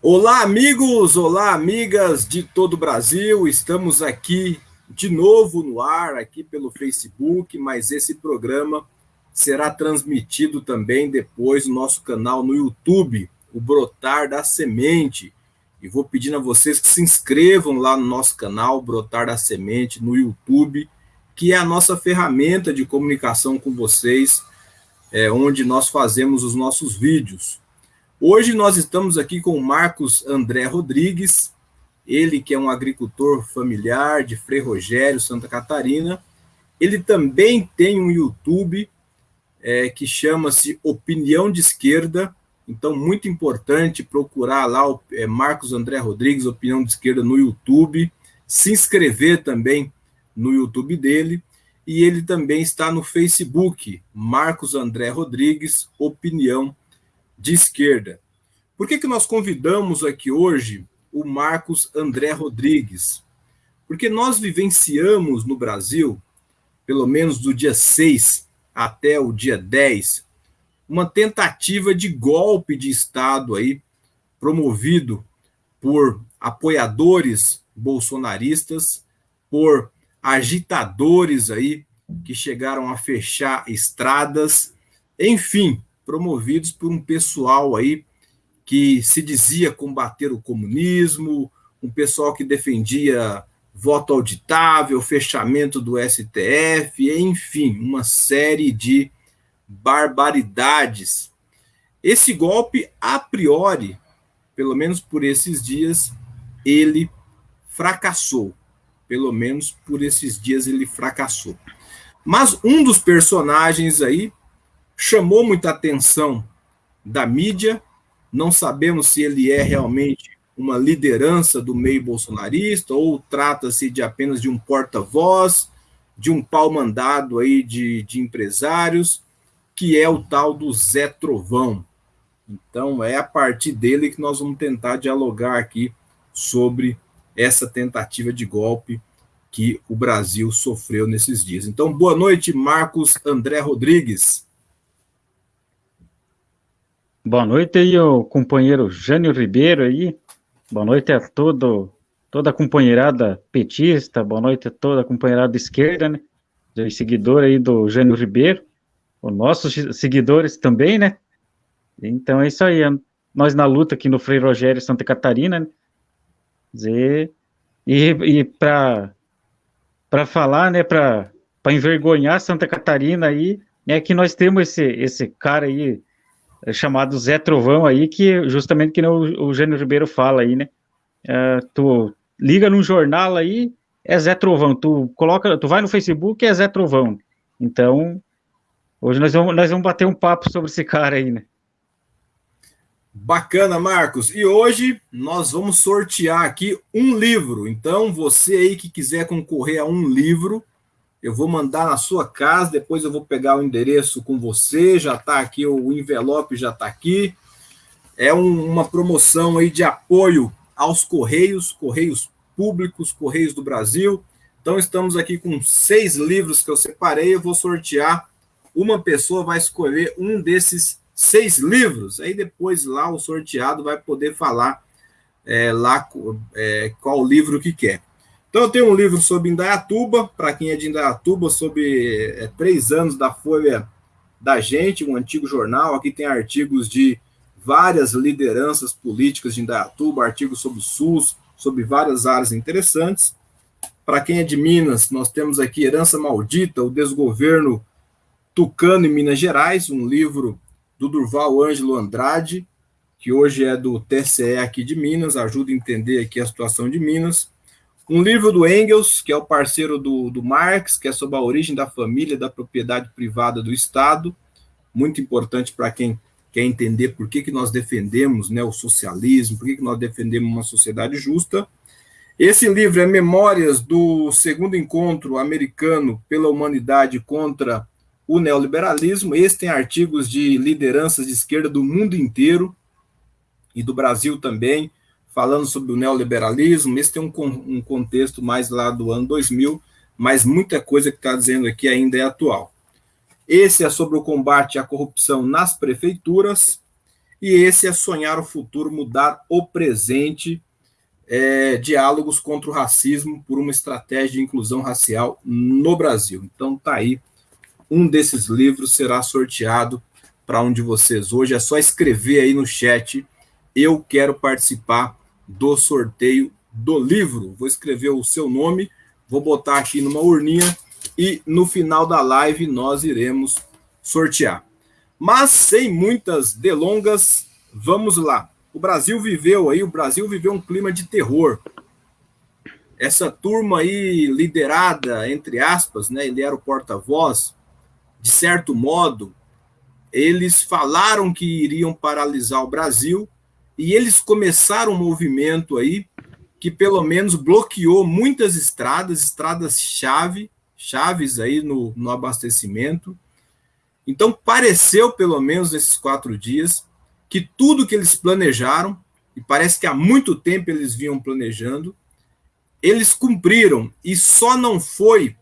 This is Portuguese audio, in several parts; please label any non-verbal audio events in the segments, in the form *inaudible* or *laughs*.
Olá, amigos! Olá, amigas de todo o Brasil! Estamos aqui de novo no ar, aqui pelo Facebook, mas esse programa será transmitido também depois no nosso canal no YouTube, o Brotar da Semente. E vou pedindo a vocês que se inscrevam lá no nosso canal, Brotar da Semente, no YouTube, que é a nossa ferramenta de comunicação com vocês, é, onde nós fazemos os nossos vídeos. Hoje nós estamos aqui com o Marcos André Rodrigues, ele que é um agricultor familiar de Frei Rogério, Santa Catarina. Ele também tem um YouTube é, que chama-se Opinião de Esquerda, então muito importante procurar lá o é, Marcos André Rodrigues, Opinião de Esquerda no YouTube, se inscrever também no YouTube dele, e ele também está no Facebook, Marcos André Rodrigues, Opinião de esquerda. Por que, que nós convidamos aqui hoje o Marcos André Rodrigues? Porque nós vivenciamos no Brasil, pelo menos do dia 6 até o dia 10, uma tentativa de golpe de Estado aí, promovido por apoiadores bolsonaristas, por agitadores aí que chegaram a fechar estradas, enfim, promovidos por um pessoal aí que se dizia combater o comunismo, um pessoal que defendia voto auditável, fechamento do STF, enfim, uma série de barbaridades. Esse golpe, a priori, pelo menos por esses dias, ele fracassou. Pelo menos por esses dias ele fracassou. Mas um dos personagens aí chamou muita atenção da mídia. Não sabemos se ele é realmente uma liderança do meio bolsonarista ou trata-se de apenas de um porta-voz, de um pau mandado aí de, de empresários, que é o tal do Zé Trovão. Então, é a partir dele que nós vamos tentar dialogar aqui sobre essa tentativa de golpe que o Brasil sofreu nesses dias. Então, boa noite, Marcos André Rodrigues. Boa noite aí, o companheiro Jânio Ribeiro aí. Boa noite a todo, toda a companheirada petista, boa noite a toda a companheirada esquerda, né? Os seguidor aí do Jânio Ribeiro, os nossos seguidores também, né? Então é isso aí, nós na luta aqui no Frei Rogério, Santa Catarina, né? E, e para falar, né, para envergonhar Santa Catarina aí, é que nós temos esse, esse cara aí, é chamado Zé Trovão aí, que justamente que o, o Gênio Ribeiro fala aí, né? Uh, tu liga num jornal aí, é Zé Trovão. Tu coloca, tu vai no Facebook, é Zé Trovão. Então, hoje nós vamos, nós vamos bater um papo sobre esse cara aí, né? Bacana, Marcos. E hoje nós vamos sortear aqui um livro. Então, você aí que quiser concorrer a um livro, eu vou mandar na sua casa, depois eu vou pegar o endereço com você, já está aqui, o envelope já está aqui. É um, uma promoção aí de apoio aos Correios, Correios Públicos, Correios do Brasil. Então, estamos aqui com seis livros que eu separei, eu vou sortear. Uma pessoa vai escolher um desses seis livros, aí depois lá o sorteado vai poder falar é, lá é, qual livro que quer. Então, tenho um livro sobre Indaiatuba, para quem é de Indaiatuba, sobre é, três anos da Folha da Gente, um antigo jornal. Aqui tem artigos de várias lideranças políticas de Indaiatuba, artigos sobre o SUS, sobre várias áreas interessantes. Para quem é de Minas, nós temos aqui Herança Maldita, o Desgoverno Tucano em Minas Gerais, um livro do Durval Ângelo Andrade, que hoje é do TCE aqui de Minas, ajuda a entender aqui a situação de Minas. Um livro do Engels, que é o parceiro do, do Marx, que é sobre a origem da família, da propriedade privada do Estado, muito importante para quem quer entender por que, que nós defendemos né, o socialismo, por que, que nós defendemos uma sociedade justa. Esse livro é Memórias do Segundo Encontro Americano pela Humanidade contra o Neoliberalismo. Esse tem artigos de lideranças de esquerda do mundo inteiro e do Brasil também, falando sobre o neoliberalismo. Esse tem um, um contexto mais lá do ano 2000, mas muita coisa que está dizendo aqui ainda é atual. Esse é sobre o combate à corrupção nas prefeituras. e esse é Sonhar o Futuro, Mudar o Presente, é, Diálogos contra o Racismo por uma Estratégia de Inclusão Racial no Brasil. Então tá aí, um desses livros será sorteado para um de vocês hoje, é só escrever aí no chat, eu quero participar do sorteio do livro. Vou escrever o seu nome, vou botar aqui numa urninha e no final da live nós iremos sortear. Mas sem muitas delongas, vamos lá. O Brasil viveu aí, o Brasil viveu um clima de terror. Essa turma aí liderada, entre aspas, né, ele era o porta-voz, de certo modo, eles falaram que iriam paralisar o Brasil e eles começaram um movimento aí que pelo menos bloqueou muitas estradas, estradas-chave, chaves aí no, no abastecimento. Então, pareceu, pelo menos nesses quatro dias, que tudo que eles planejaram, e parece que há muito tempo eles vinham planejando, eles cumpriram, e só não foi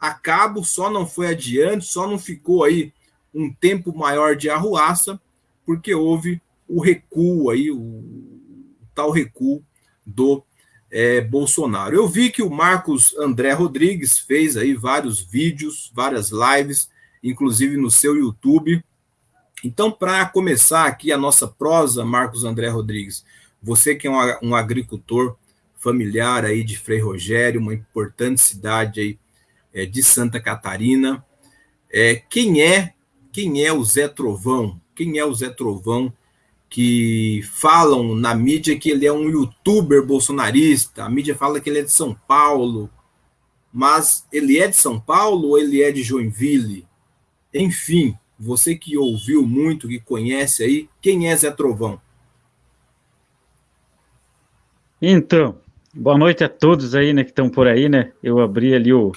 a cabo, só não foi adiante, só não ficou aí um tempo maior de arruaça, porque houve o recuo aí, o, tal recuo do é, Bolsonaro. Eu vi que o Marcos André Rodrigues fez aí vários vídeos, várias lives, inclusive no seu YouTube. Então, para começar aqui a nossa prosa, Marcos André Rodrigues, você que é um, um agricultor familiar aí de Frei Rogério, uma importante cidade aí é, de Santa Catarina, é, quem é quem é o Zé Trovão? Quem é o Zé Trovão que falam na mídia que ele é um youtuber bolsonarista, a mídia fala que ele é de São Paulo, mas ele é de São Paulo ou ele é de Joinville? Enfim, você que ouviu muito, que conhece aí, quem é Zé Trovão? Então, boa noite a todos aí, né, que estão por aí, né? Eu abri ali o,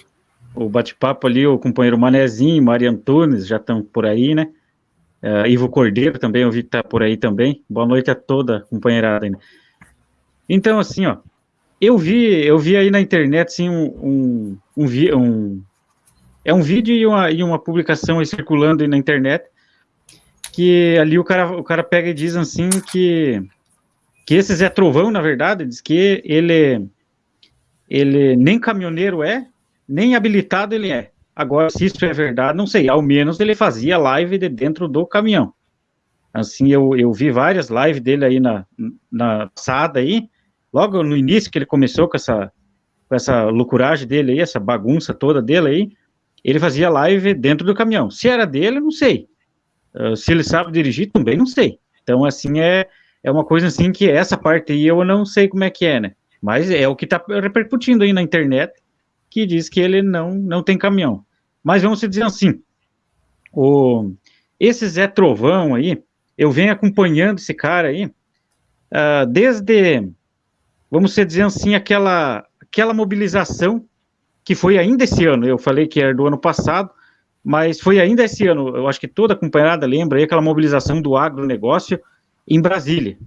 o bate-papo ali, o companheiro Manezinho, Maria Antunes, já estão por aí, né? Uh, Ivo Cordeiro também, eu vi que tá por aí também. Boa noite a toda companheirada. Né? Então, assim, ó, eu vi, eu vi aí na internet, assim, um, um, um, um é um vídeo e uma, e uma publicação aí circulando aí na internet, que ali o cara, o cara pega e diz assim que, que esse Zé Trovão, na verdade, diz que ele, ele nem caminhoneiro é, nem habilitado ele é. Agora, se isso é verdade, não sei. Ao menos ele fazia live de dentro do caminhão. Assim, eu, eu vi várias lives dele aí na, na passada aí, logo no início que ele começou com essa, com essa loucuragem dele aí, essa bagunça toda dele aí, ele fazia live dentro do caminhão. Se era dele, não sei. Uh, se ele sabe dirigir, também não sei. Então, assim, é, é uma coisa assim que essa parte aí eu não sei como é que é, né? Mas é o que tá repercutindo aí na internet, que diz que ele não, não tem caminhão. Mas vamos dizer assim, o, esse Zé Trovão aí, eu venho acompanhando esse cara aí, uh, desde, vamos dizer assim, aquela, aquela mobilização que foi ainda esse ano, eu falei que era do ano passado, mas foi ainda esse ano, eu acho que toda a companheirada lembra aí, aquela mobilização do agronegócio em Brasília.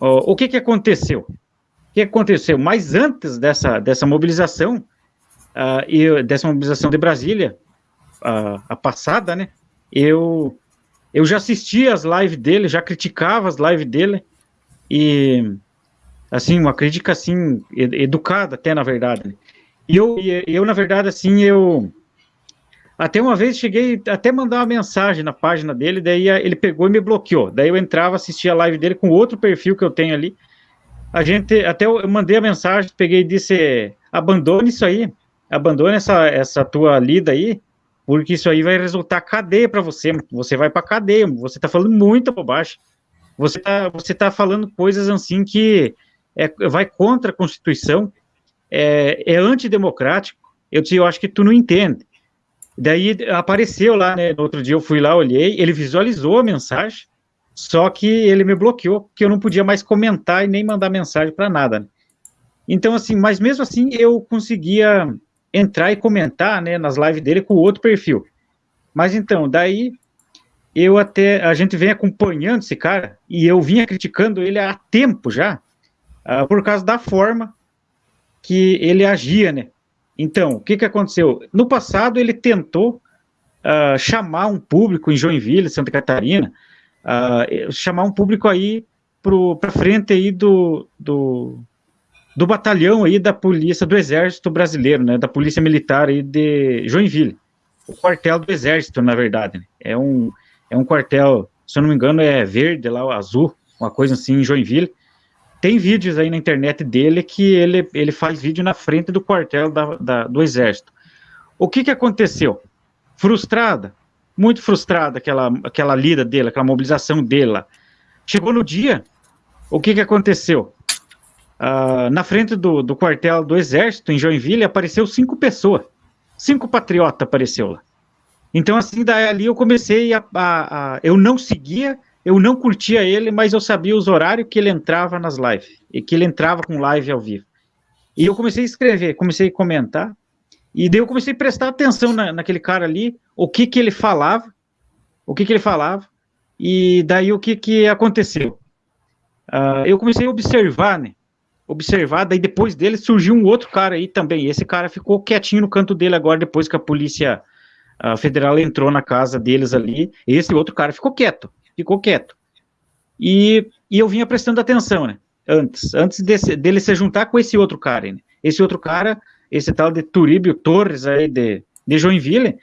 Uh, o que que aconteceu? Que aconteceu? Mas antes dessa, dessa mobilização, uh, e dessa mobilização de Brasília, uh, a passada, né? Eu, eu já assistia as lives dele, já criticava as lives dele, e, assim, uma crítica, assim, educada até, na verdade. Né? E eu, eu, na verdade, assim, eu... Até uma vez cheguei até mandar uma mensagem na página dele, daí ele pegou e me bloqueou. Daí eu entrava, assistia a live dele com outro perfil que eu tenho ali, a gente, até eu mandei a mensagem, peguei e disse, abandone isso aí, abandone essa, essa tua lida aí, porque isso aí vai resultar cadeia para você, você vai para cadeia, você está falando muita bobagem, você está você tá falando coisas assim que é, vai contra a Constituição, é, é antidemocrático, eu, eu acho que tu não entende. Daí apareceu lá, né, no outro dia eu fui lá, olhei, ele visualizou a mensagem, só que ele me bloqueou, porque eu não podia mais comentar e nem mandar mensagem para nada. Né? Então, assim, mas mesmo assim eu conseguia entrar e comentar, né, nas lives dele com outro perfil. Mas então, daí eu até, a gente vem acompanhando esse cara, e eu vinha criticando ele há tempo já, uh, por causa da forma que ele agia, né. Então, o que que aconteceu? No passado ele tentou uh, chamar um público em Joinville, Santa Catarina, uh, chamar um público aí para frente aí do, do, do batalhão aí da polícia do exército brasileiro, né, da polícia militar aí de Joinville, o quartel do exército, na verdade, né? é um é um quartel, se eu não me engano é verde lá, azul, uma coisa assim em Joinville, tem vídeos aí na internet dele que ele, ele faz vídeo na frente do quartel da, da, do exército. O que que aconteceu? Frustrada, muito frustrada aquela, aquela lida dele, aquela mobilização dele Chegou no dia, o que que aconteceu? Uh, na frente do, do quartel do exército, em Joinville, apareceu cinco pessoas. Cinco patriotas apareceu lá. Então, assim, daí ali eu comecei a, a, a eu não seguia eu não curtia ele, mas eu sabia os horários que ele entrava nas lives, e que ele entrava com live ao vivo. E eu comecei a escrever, comecei a comentar, e daí eu comecei a prestar atenção na, naquele cara ali, o que que ele falava, o que que ele falava, e daí o que que aconteceu. Uh, eu comecei a observar, né, observar, daí depois dele surgiu um outro cara aí também, esse cara ficou quietinho no canto dele agora, depois que a polícia uh, federal entrou na casa deles ali, esse outro cara ficou quieto, ficou quieto. E, e eu vinha prestando atenção, né? Antes, antes desse, dele se juntar com esse outro cara, né? Esse outro cara, esse tal de Turíbio Torres aí de, de Joinville,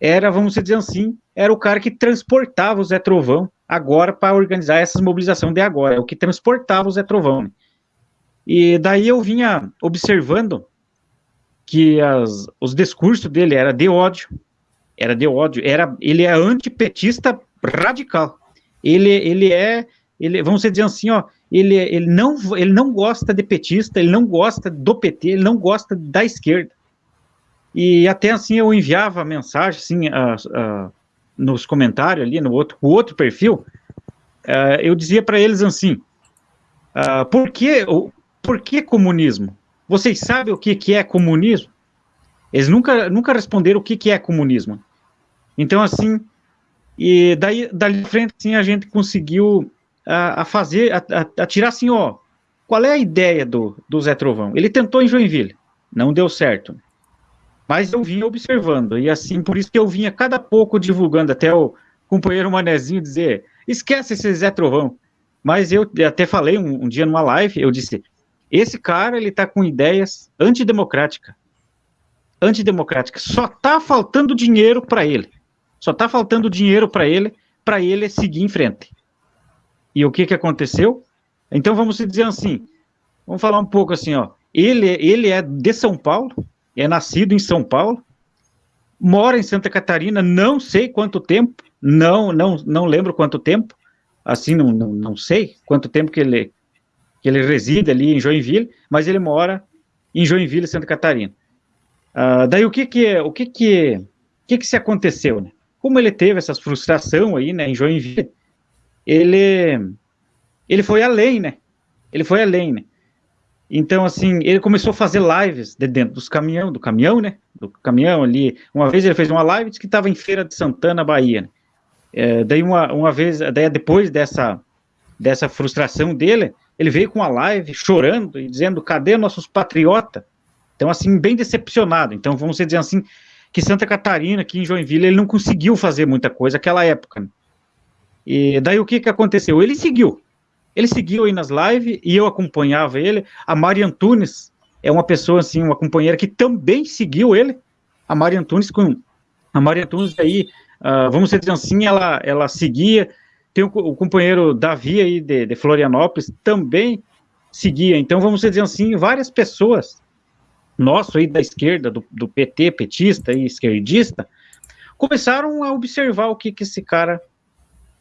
era, vamos dizer assim, era o cara que transportava o Zé Trovão agora para organizar essas mobilizações de agora, é o que transportava o Zé Trovão. Né? E daí eu vinha observando que as, os discursos dele era de ódio, era de ódio, era, ele é antipetista radical ele, ele é, ele, vamos dizer assim, ó, ele, ele, não, ele não gosta de petista, ele não gosta do PT, ele não gosta da esquerda. E até assim eu enviava mensagem, assim, nos comentários ali, no outro, o outro perfil, uh, eu dizia para eles assim, uh, por, que, por que comunismo? Vocês sabem o que, que é comunismo? Eles nunca, nunca responderam o que, que é comunismo. Então, assim, e daí, dali frente, assim, a gente conseguiu a, a fazer, a, a, tirar assim, ó, qual é a ideia do, do Zé Trovão? Ele tentou em Joinville, não deu certo. Mas eu vinha observando, e assim, por isso que eu vinha cada pouco divulgando, até o companheiro Manezinho dizer, esquece esse Zé Trovão. Mas eu até falei um, um dia numa live, eu disse, esse cara, ele tá com ideias antidemocráticas. Antidemocráticas. Só tá faltando dinheiro para ele. Só está faltando dinheiro para ele, para ele seguir em frente. E o que, que aconteceu? Então vamos dizer assim, vamos falar um pouco assim, ó. Ele, ele é de São Paulo, é nascido em São Paulo, mora em Santa Catarina, não sei quanto tempo, não, não, não lembro quanto tempo, assim, não, não, não sei quanto tempo que ele, que ele reside ali em Joinville, mas ele mora em Joinville, Santa Catarina. Uh, daí o que que, o que que, o que que se aconteceu, né? como ele teve essa frustração aí, né, em Joinville, ele, ele foi além, né, ele foi além, né, então, assim, ele começou a fazer lives de dentro dos caminhão, do caminhão, né, do caminhão ali, uma vez ele fez uma live, que estava em Feira de Santana, Bahia, né? é, daí uma, uma vez, daí depois dessa, dessa frustração dele, ele veio com uma live chorando e dizendo, cadê nossos patriotas? Então, assim, bem decepcionado, então, vamos dizer assim, que Santa Catarina, aqui em Joinville, ele não conseguiu fazer muita coisa naquela época. Né? E daí o que que aconteceu? Ele seguiu. Ele seguiu aí nas lives e eu acompanhava ele. A Mari Antunes é uma pessoa, assim, uma companheira que também seguiu ele. A Mari Antunes, com, a Mari Antunes aí, uh, vamos dizer assim, ela, ela seguia. Tem o, o companheiro Davi aí de, de Florianópolis, também seguia. Então, vamos dizer assim, várias pessoas nosso aí da esquerda, do, do PT, petista e esquerdista, começaram a observar o que, que esse cara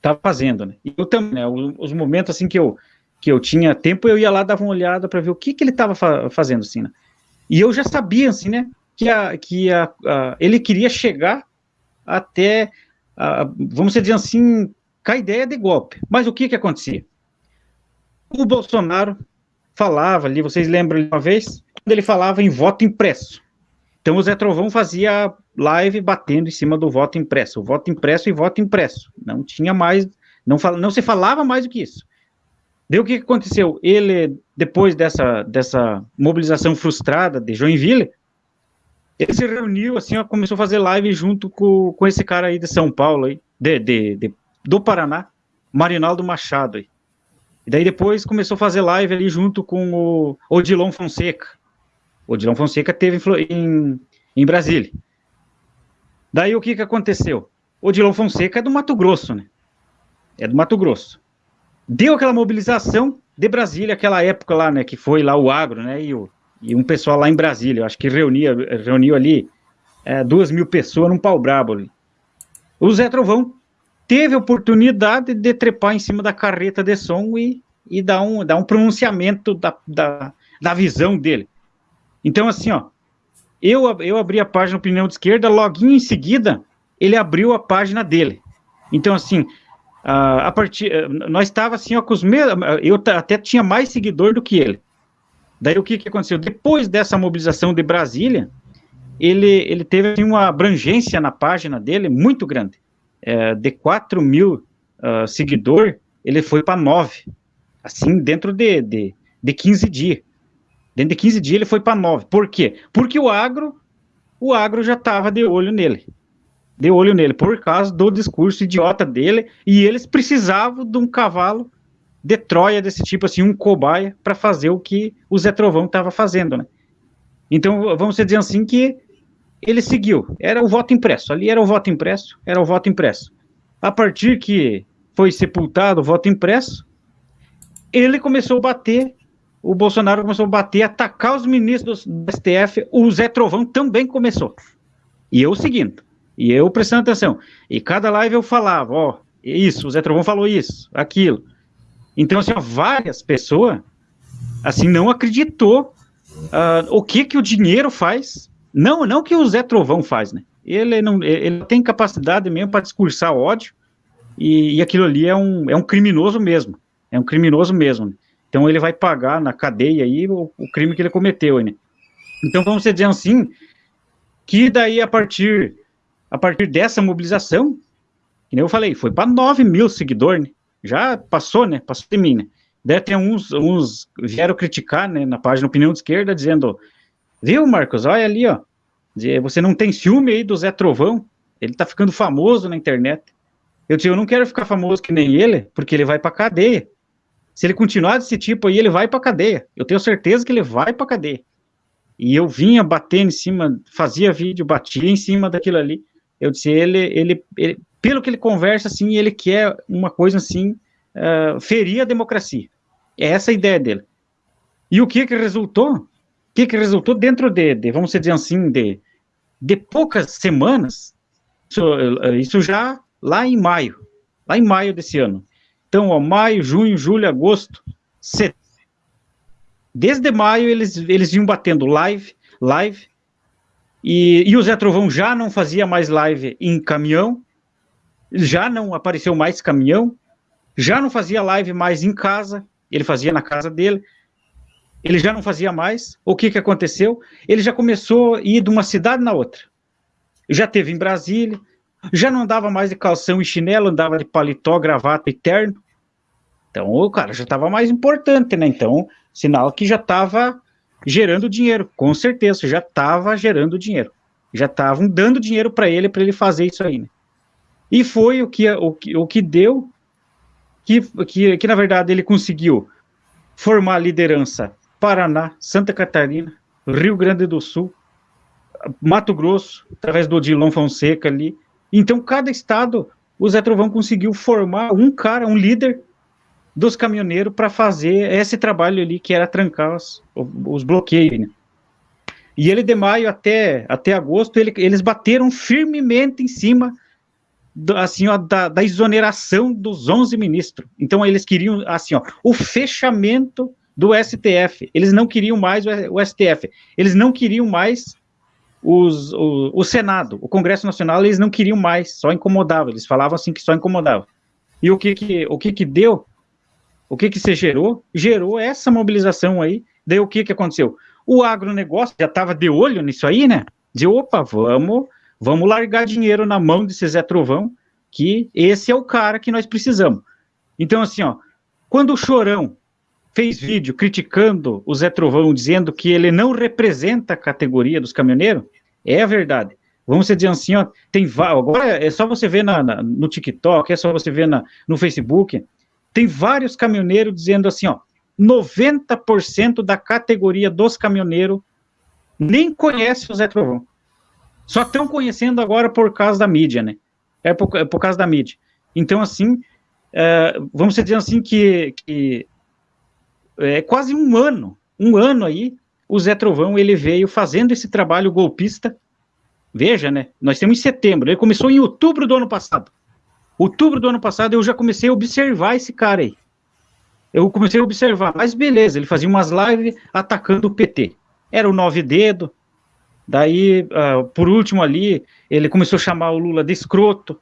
estava fazendo, né? Eu também, né, os momentos assim que eu que eu tinha tempo, eu ia lá dava uma olhada para ver o que que ele estava fa fazendo assim, né? E eu já sabia assim, né, que a, que a, a ele queria chegar até a, vamos dizer assim, com a ideia de golpe. Mas o que que acontecia? O Bolsonaro falava ali, vocês lembram uma vez, quando ele falava em voto impresso. Então o Zé Trovão fazia live batendo em cima do voto impresso, voto impresso e voto impresso. Não tinha mais, não, fala, não se falava mais do que isso. Deu o que aconteceu? Ele, depois dessa, dessa mobilização frustrada de Joinville, ele se reuniu, assim, ó, começou a fazer live junto com, com esse cara aí de São Paulo, aí, de, de, de do Paraná, Marinaldo Machado. E daí depois começou a fazer live ali junto com o Odilon Fonseca. O Odilon Fonseca teve em, em Brasília. Daí o que, que aconteceu? O Odilon Fonseca é do Mato Grosso, né? É do Mato Grosso. Deu aquela mobilização de Brasília, aquela época lá, né? Que foi lá o agro, né? E, o, e um pessoal lá em Brasília, acho que reunia, reuniu ali é, duas mil pessoas num pau brabo ali. O Zé Trovão teve a oportunidade de trepar em cima da carreta de som e, e dar, um, dar um pronunciamento da, da, da visão dele. Então, assim, ó, eu, eu abri a página Opinião de Esquerda, logo em seguida, ele abriu a página dele. Então, assim, a, a partir, nós estava assim, ó, com os mesmos, eu até tinha mais seguidor do que ele. Daí o que, que aconteceu? Depois dessa mobilização de Brasília, ele, ele teve assim, uma abrangência na página dele muito grande. É, de 4 mil uh, seguidores, ele foi para 9. Assim, dentro de, de, de 15 dias. Dentro de 15 dias ele foi para 9. Por quê? Porque o agro, o agro já estava de olho nele. De olho nele, por causa do discurso idiota dele, e eles precisavam de um cavalo de Troia desse tipo, assim, um cobaia, para fazer o que o Zé Trovão estava fazendo, né? Então, vamos dizer assim que ele seguiu. Era o voto impresso. Ali era o voto impresso, era o voto impresso. A partir que foi sepultado o voto impresso, ele começou a bater, o Bolsonaro começou a bater, atacar os ministros do STF, o Zé Trovão também começou. E eu seguindo, e eu prestando atenção. E cada live eu falava, ó, isso, o Zé Trovão falou isso, aquilo. Então, assim, várias pessoas, assim, não acreditou uh, o que que o dinheiro faz não, não que o Zé Trovão faz, né? Ele não, ele tem capacidade mesmo para discursar ódio e, e, aquilo ali é um, é um criminoso mesmo, é um criminoso mesmo. Né? Então ele vai pagar na cadeia aí o, o crime que ele cometeu, né? Então vamos dizer assim que daí a partir a partir dessa mobilização, que nem eu falei, foi para 9 mil seguidores, né? já passou, né? Passou de mim, né? Daí tem uns, uns vieram criticar, né, na página Opinião de Esquerda, dizendo Viu, Marcos? Olha ali, ó. Você não tem ciúme aí do Zé Trovão? Ele tá ficando famoso na internet. Eu disse, eu não quero ficar famoso que nem ele, porque ele vai pra cadeia. Se ele continuar desse tipo aí, ele vai pra cadeia. Eu tenho certeza que ele vai pra cadeia. E eu vinha batendo em cima, fazia vídeo, batia em cima daquilo ali. Eu disse, ele, ele, ele pelo que ele conversa, assim, ele quer uma coisa assim, uh, ferir a democracia. É essa a ideia dele. E o que que resultou? que, que resultou dentro de, de, vamos dizer assim, de, de poucas semanas, isso, isso já lá em maio, lá em maio desse ano. Então, ó, maio, junho, julho, agosto, setembro. Desde maio eles, eles vinham batendo live, live, e, e o Zé Trovão já não fazia mais live em caminhão, já não apareceu mais caminhão, já não fazia live mais em casa, ele fazia na casa dele, ele já não fazia mais. O que, que aconteceu? Ele já começou a ir de uma cidade na outra. Já teve em Brasília, já não andava mais de calção e chinelo, andava de paletó, gravata e terno. Então, o cara já estava mais importante, né? Então, sinal que já estava gerando dinheiro, com certeza, já estava gerando dinheiro. Já estavam dando dinheiro para ele, para ele fazer isso aí, né? E foi o que, o, o que deu, que, que, que na verdade ele conseguiu formar liderança Paraná, Santa Catarina, Rio Grande do Sul, Mato Grosso, através do Odilon Fonseca ali. Então, cada estado, o Zé Trovão conseguiu formar um cara, um líder dos caminhoneiros para fazer esse trabalho ali, que era trancar os, os bloqueios. Né? E ele, de maio até, até agosto, ele, eles bateram firmemente em cima do, assim, ó, da, da, exoneração dos 11 ministros. Então, eles queriam, assim, ó, o fechamento do STF. Eles não queriam mais o STF. Eles não queriam mais os, o, o, Senado, o Congresso Nacional, eles não queriam mais, só incomodava. Eles falavam assim que só incomodava. E o que que, o que, que deu? O que que se gerou? Gerou essa mobilização aí. Daí o que que aconteceu? O agronegócio já estava de olho nisso aí, né? De opa, vamos, vamos largar dinheiro na mão desse Zé Trovão, que esse é o cara que nós precisamos. Então, assim, ó, quando o Chorão fez vídeo criticando o Zé Trovão, dizendo que ele não representa a categoria dos caminhoneiros, é a verdade. vamos dizer assim, ó, tem agora é só você ver na, na, no TikTok, é só você ver na, no Facebook, tem vários caminhoneiros dizendo assim, ó, 90% da categoria dos caminhoneiros nem conhece o Zé Trovão. Só estão conhecendo agora por causa da mídia, né? É por, é por causa da mídia. Então, assim, é, vamos dizer assim que, que é quase um ano, um ano aí, o Zé Trovão, ele veio fazendo esse trabalho golpista, veja, né, nós temos em setembro, ele começou em outubro do ano passado, outubro do ano passado eu já comecei a observar esse cara aí, eu comecei a observar, mas beleza, ele fazia umas lives atacando o PT, era o nove dedo, daí, uh, por último ali, ele começou a chamar o Lula de escroto,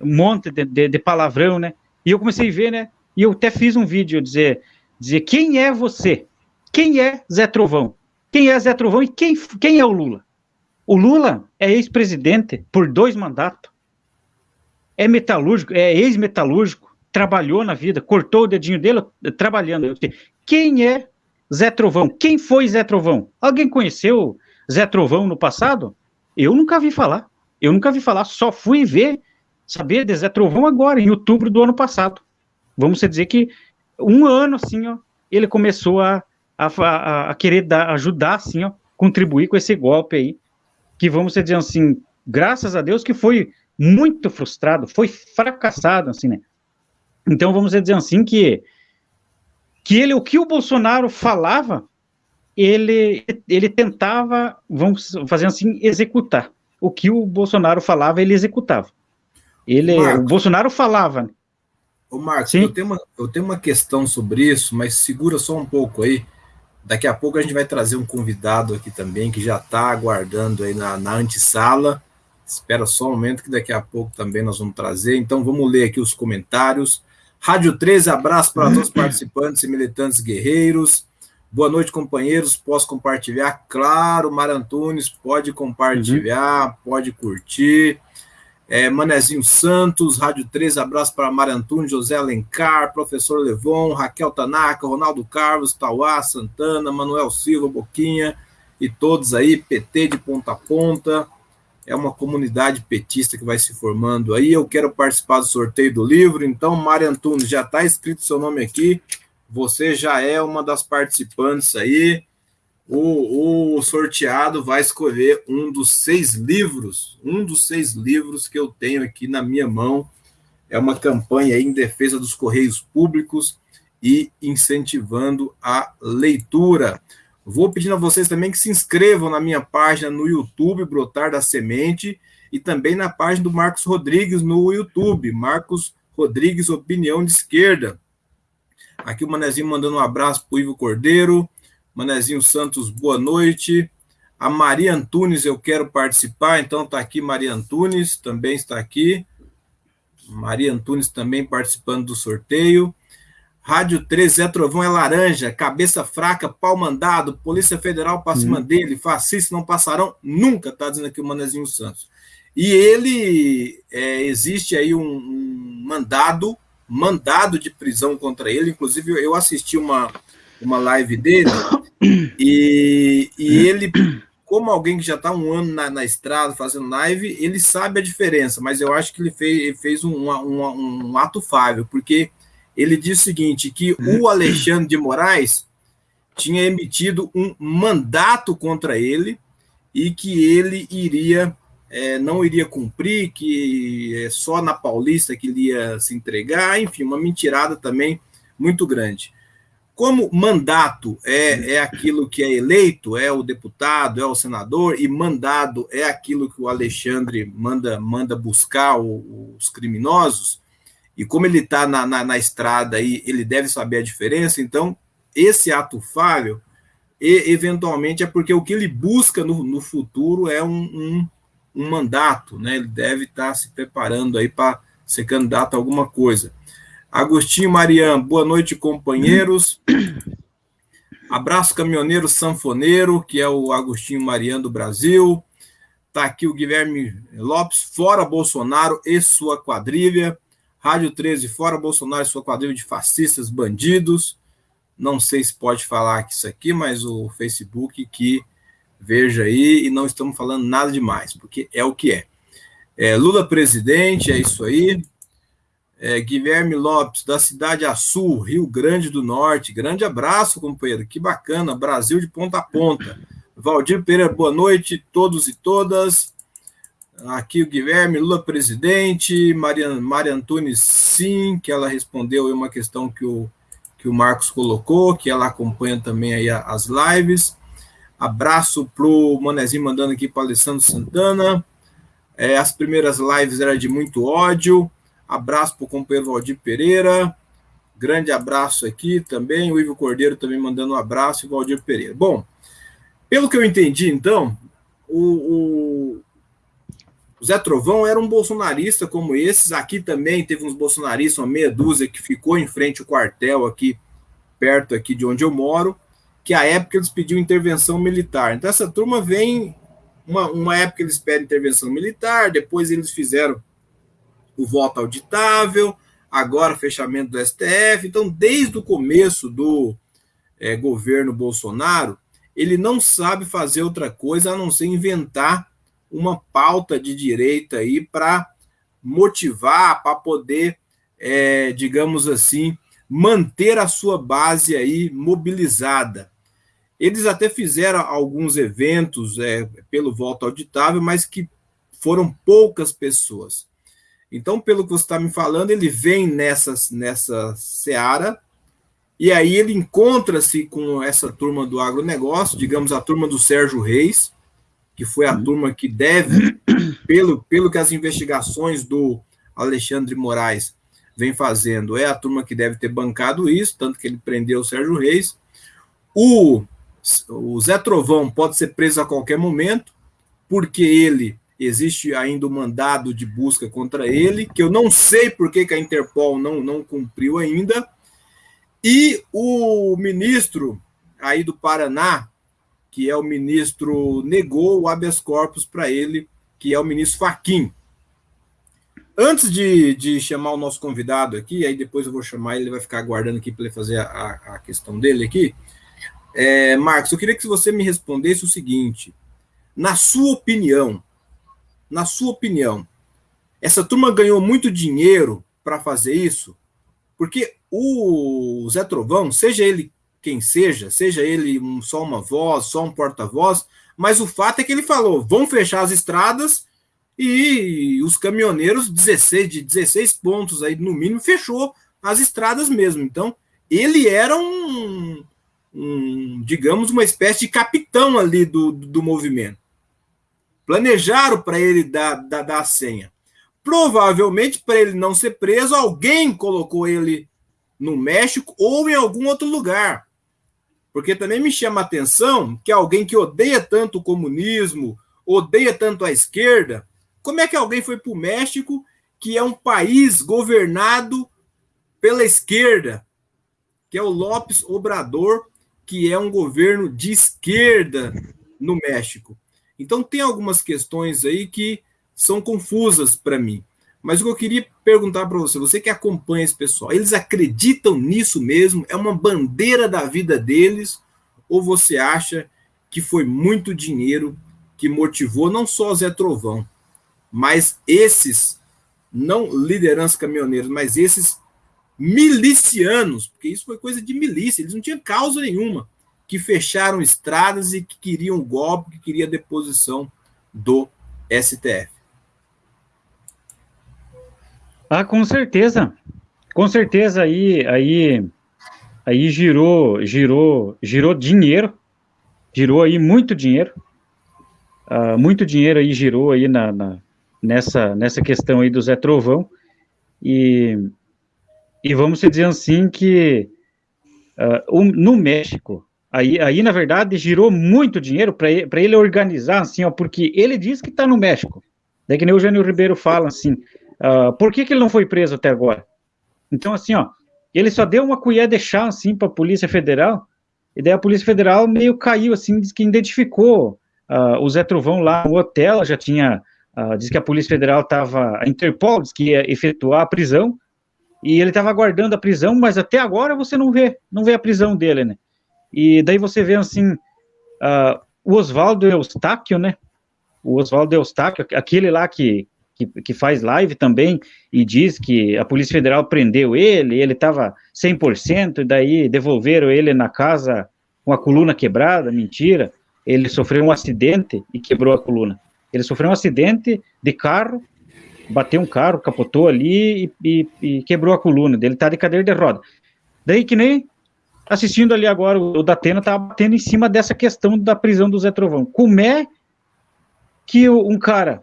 um monte de, de, de palavrão, né, e eu comecei a ver, né? E eu até fiz um vídeo dizer, dizer quem é você? Quem é Zé Trovão? Quem é Zé Trovão e quem, quem é o Lula? O Lula é ex-presidente por dois mandatos. É metalúrgico, é ex-metalúrgico, trabalhou na vida, cortou o dedinho dele trabalhando. Quem é Zé Trovão? Quem foi Zé Trovão? Alguém conheceu Zé Trovão no passado? Eu nunca vi falar. Eu nunca vi falar, só fui ver saber de Zé Trovão agora, em outubro do ano passado. Vamos dizer que um ano, assim, ó, ele começou a, a, a querer dar, ajudar, assim, ó, contribuir com esse golpe aí, que vamos dizer assim, graças a Deus que foi muito frustrado, foi fracassado, assim, né? Então vamos dizer assim que que ele o que o Bolsonaro falava, ele ele tentava, vamos fazer assim, executar. O que o Bolsonaro falava, ele executava. Ele, Marcos, o Bolsonaro falava. Ô, Marcos, eu tenho, uma, eu tenho uma questão sobre isso, mas segura só um pouco aí. Daqui a pouco a gente vai trazer um convidado aqui também, que já está aguardando aí na, na antessala. Espera só um momento, que daqui a pouco também nós vamos trazer. Então, vamos ler aqui os comentários. Rádio 13, abraço para todos os participantes e militantes guerreiros. Boa noite, companheiros. Posso compartilhar? Claro, Mar Antunes, pode compartilhar, uhum. pode curtir. É, Manezinho Santos, Rádio 13, abraço para Marantunes, José Alencar, Professor Levon, Raquel Tanaka, Ronaldo Carlos, Tauá, Santana, Manuel Silva, Boquinha e todos aí, PT de ponta a ponta. É uma comunidade petista que vai se formando aí. Eu quero participar do sorteio do livro, então, Mário Antunes, já está escrito seu nome aqui. Você já é uma das participantes aí o, o, sorteado vai escolher um dos seis livros, um dos seis livros que eu tenho aqui na minha mão. É uma campanha em defesa dos correios públicos e incentivando a leitura. Vou pedindo a vocês também que se inscrevam na minha página no YouTube, Brotar da Semente, e também na página do Marcos Rodrigues no YouTube, Marcos Rodrigues Opinião de Esquerda. Aqui o Manezinho mandando um abraço para o Ivo Cordeiro, Manezinho Santos, boa noite. A Maria Antunes, eu quero participar, então está aqui Maria Antunes, também está aqui. Maria Antunes também participando do sorteio. Rádio 13, Zé Trovão é laranja, cabeça fraca, pau mandado, Polícia Federal para cima hum. dele, fascistas não passarão nunca, está dizendo aqui o Manezinho Santos. E ele, é, existe aí um, um mandado, mandado de prisão contra ele, inclusive eu assisti uma, uma live dele, e, e ele, como alguém que já está um ano na, na, estrada fazendo live, ele sabe a diferença, mas eu acho que ele fez, ele fez um, um, um ato falho, porque ele diz o seguinte, que o Alexandre de Moraes tinha emitido um mandato contra ele e que ele iria é, não iria cumprir, que é só na Paulista que ele ia se entregar, enfim, uma mentirada também muito grande. Como mandato é, é aquilo que é eleito, é o deputado, é o senador, e mandado é aquilo que o Alexandre manda, manda buscar o, os criminosos, e como ele está na, na, na, estrada aí, ele deve saber a diferença, então esse ato falho, e, eventualmente, é porque o que ele busca no, no futuro é um, um, um mandato, né? ele deve estar tá se preparando aí para ser candidato a alguma coisa. Agostinho Marian, boa noite, companheiros. Abraço, caminhoneiro sanfoneiro, que é o Agostinho Marian do Brasil. Está aqui o Guilherme Lopes, fora Bolsonaro e sua quadrilha. Rádio 13, fora Bolsonaro e sua quadrilha de fascistas, bandidos. Não sei se pode falar isso aqui, mas o Facebook que Veja aí, e não estamos falando nada demais, porque é o que é. é Lula presidente, é isso aí. É, Guilherme Lopes, da Cidade Açul, Rio Grande do Norte. Grande abraço, companheiro. Que bacana. Brasil de ponta a ponta. Valdir Pereira, boa noite, todos e todas. Aqui o Guilherme, Lula presidente. Maria, Maria Antunes, sim, que ela respondeu uma questão que o, que o Marcos colocou, que ela acompanha também aí as lives. Abraço pro Manezinho mandando aqui para Alessandro Santana. É, as primeiras lives eram de muito ódio. Abraço para o companheiro Valdir Pereira. Grande abraço aqui também. O Ivo Cordeiro também mandando um abraço e o Valdir Pereira. Bom, pelo que eu entendi, então, o, o, Zé Trovão era um bolsonarista como esses. Aqui também teve uns bolsonaristas, uma meia dúzia, que ficou em frente ao quartel aqui, perto aqui de onde eu moro, que a época eles pediam intervenção militar. Então essa turma vem, uma, uma época eles pedem intervenção militar, depois eles fizeram o voto auditável, agora fechamento do STF. Então, desde o começo do é, governo Bolsonaro, ele não sabe fazer outra coisa a não ser inventar uma pauta de direita aí para motivar, para poder, é, digamos assim, manter a sua base aí mobilizada. Eles até fizeram alguns eventos é, pelo voto auditável, mas que foram poucas pessoas. Então, pelo que você está me falando, ele vem nessa, nessa seara, e aí ele encontra-se com essa turma do agronegócio, digamos a turma do Sérgio Reis, que foi a turma que deve, *coughs* pelo, pelo que as investigações do Alexandre Moraes vem fazendo, é a turma que deve ter bancado isso, tanto que ele prendeu o Sérgio Reis. O, o Zé Trovão pode ser preso a qualquer momento, porque ele existe ainda o um mandado de busca contra ele, que eu não sei por que, que a Interpol não, não cumpriu ainda. E o ministro aí do Paraná, que é o ministro, negou o habeas corpus para ele, que é o ministro Faquim. Antes de, de chamar o nosso convidado aqui, aí depois eu vou chamar ele, ele vai ficar aguardando aqui para ele fazer a, a questão dele aqui. É, Marcos, eu queria que você me respondesse o seguinte: na sua opinião, na sua opinião, essa turma ganhou muito dinheiro para fazer isso? Porque o Zé Trovão, seja ele quem seja, seja ele um, só uma voz, só um porta-voz, mas o fato é que ele falou: vão fechar as estradas e os caminhoneiros, 16, de 16 pontos aí no mínimo, fechou as estradas mesmo. Então, ele era um, um digamos, uma espécie de capitão ali do, do movimento. Planejaram para ele dar, dar, dar a senha. Provavelmente, para ele não ser preso, alguém colocou ele no México ou em algum outro lugar. Porque também me chama a atenção que alguém que odeia tanto o comunismo, odeia tanto a esquerda, como é que alguém foi para o México, que é um país governado pela esquerda, que é o Lopes Obrador, que é um governo de esquerda no México? Então, tem algumas questões aí que são confusas para mim. Mas o que eu queria perguntar para você, você que acompanha esse pessoal, eles acreditam nisso mesmo? É uma bandeira da vida deles? Ou você acha que foi muito dinheiro que motivou não só Zé Trovão, mas esses, não lideranças caminhoneiros, mas esses milicianos, porque isso foi coisa de milícia, eles não tinham causa nenhuma que fecharam estradas e que queriam golpe, que queria deposição do STF. Ah, com certeza. Com certeza aí aí aí girou girou girou dinheiro. Girou aí muito dinheiro. Uh, muito dinheiro aí girou aí na, na, nessa nessa questão aí do Zé Trovão. E e vamos dizer assim que uh, no México Aí, aí, na verdade, girou muito dinheiro para ele, ele organizar, assim, ó, porque ele diz que está no México. Daí que nem o Jânio Ribeiro fala, assim, uh, por que, que ele não foi preso até agora? Então, assim, ó, ele só deu uma colher de chá, assim, para a Polícia Federal, e daí a Polícia Federal meio caiu, assim, diz que identificou uh, o Zé Trovão lá no hotel, já tinha, uh, diz que a Polícia Federal estava, a Interpol diz que ia efetuar a prisão, e ele estava aguardando a prisão, mas até agora você não vê, não vê a prisão dele, né? E daí você vê assim, uh, o Oswaldo Eustáquio, né? O Oswaldo Eustáquio, aquele lá que, que, que, faz live também e diz que a Polícia Federal prendeu ele, ele estava 100%, e daí devolveram ele na casa com a coluna quebrada, mentira. Ele sofreu um acidente e quebrou a coluna. Ele sofreu um acidente de carro, bateu um carro, capotou ali e, e, e quebrou a coluna dele, tá de cadeira de roda. Daí que nem assistindo ali agora, o Datena tá batendo em cima dessa questão da prisão do Zé Trovão. Como é que um cara,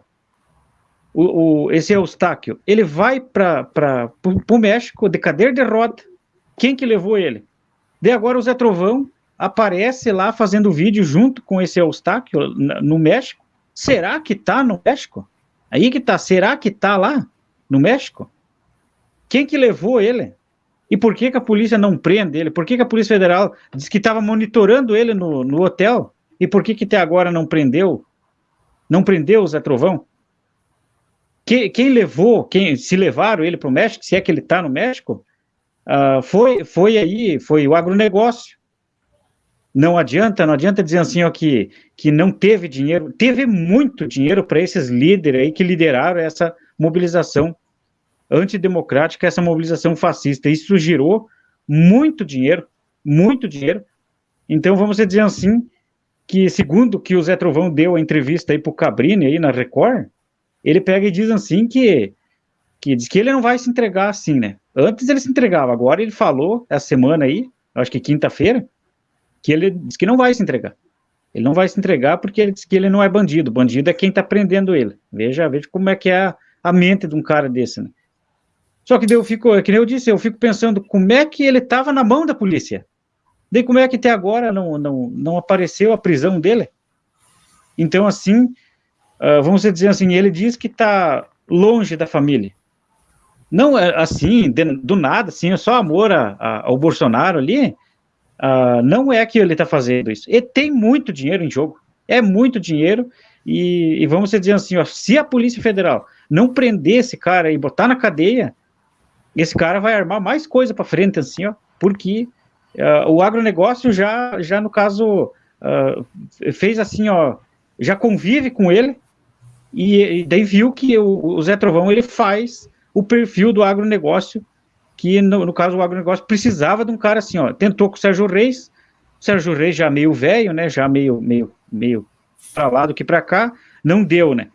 o, o esse Eustáquio, ele vai para o México de cadeira de roda, quem que levou ele? Daí agora o Zé Trovão aparece lá fazendo vídeo junto com esse Eustáquio no México. Será que tá no México? Aí que tá, será que tá lá no México? Quem que levou ele? E por que, que a polícia não prende ele? Por que, que a Polícia Federal disse que estava monitorando ele no, no hotel? E por que, que até agora não prendeu? Não prendeu o Zé Trovão? Que, quem levou, quem se levaram ele para o México, se é que ele está no México, uh, foi, foi aí, foi o agronegócio. Não adianta, não adianta dizer assim, ó, que, que não teve dinheiro, teve muito dinheiro para esses líderes aí que lideraram essa mobilização antidemocrática, essa mobilização fascista. Isso girou muito dinheiro, muito dinheiro. Então, vamos dizer assim, que segundo que o Zé Trovão deu a entrevista aí para o Cabrini, aí na Record, ele pega e diz assim que, que diz que ele não vai se entregar assim, né? Antes ele se entregava, agora ele falou, essa semana aí, acho que quinta-feira, que ele diz que não vai se entregar. Ele não vai se entregar porque ele diz que ele não é bandido. Bandido é quem está prendendo ele. Veja, veja como é que é a, a mente de um cara desse, né? Só que eu fico, que nem eu disse, eu fico pensando como é que ele estava na mão da polícia. Daí como é que até agora não, não, não apareceu a prisão dele? Então, assim, uh, vamos dizer assim, ele diz que está longe da família. Não é assim, de, do nada, assim, é só amor a, a, ao Bolsonaro ali. Uh, não é que ele está fazendo isso. Ele tem muito dinheiro em jogo. É muito dinheiro. E, e vamos dizer assim, ó, se a Polícia Federal não prender esse cara e botar na cadeia, esse cara vai armar mais coisa para frente, assim, ó, porque uh, o agronegócio já, já no caso, uh, fez assim, ó, já convive com ele, e, e daí viu que o, o, Zé Trovão, ele faz o perfil do agronegócio, que no, no caso o agronegócio precisava de um cara assim, ó, tentou com o Sérgio Reis, o Sérgio Reis já meio velho, né, já meio, meio, meio para lá do que para cá, não deu, né.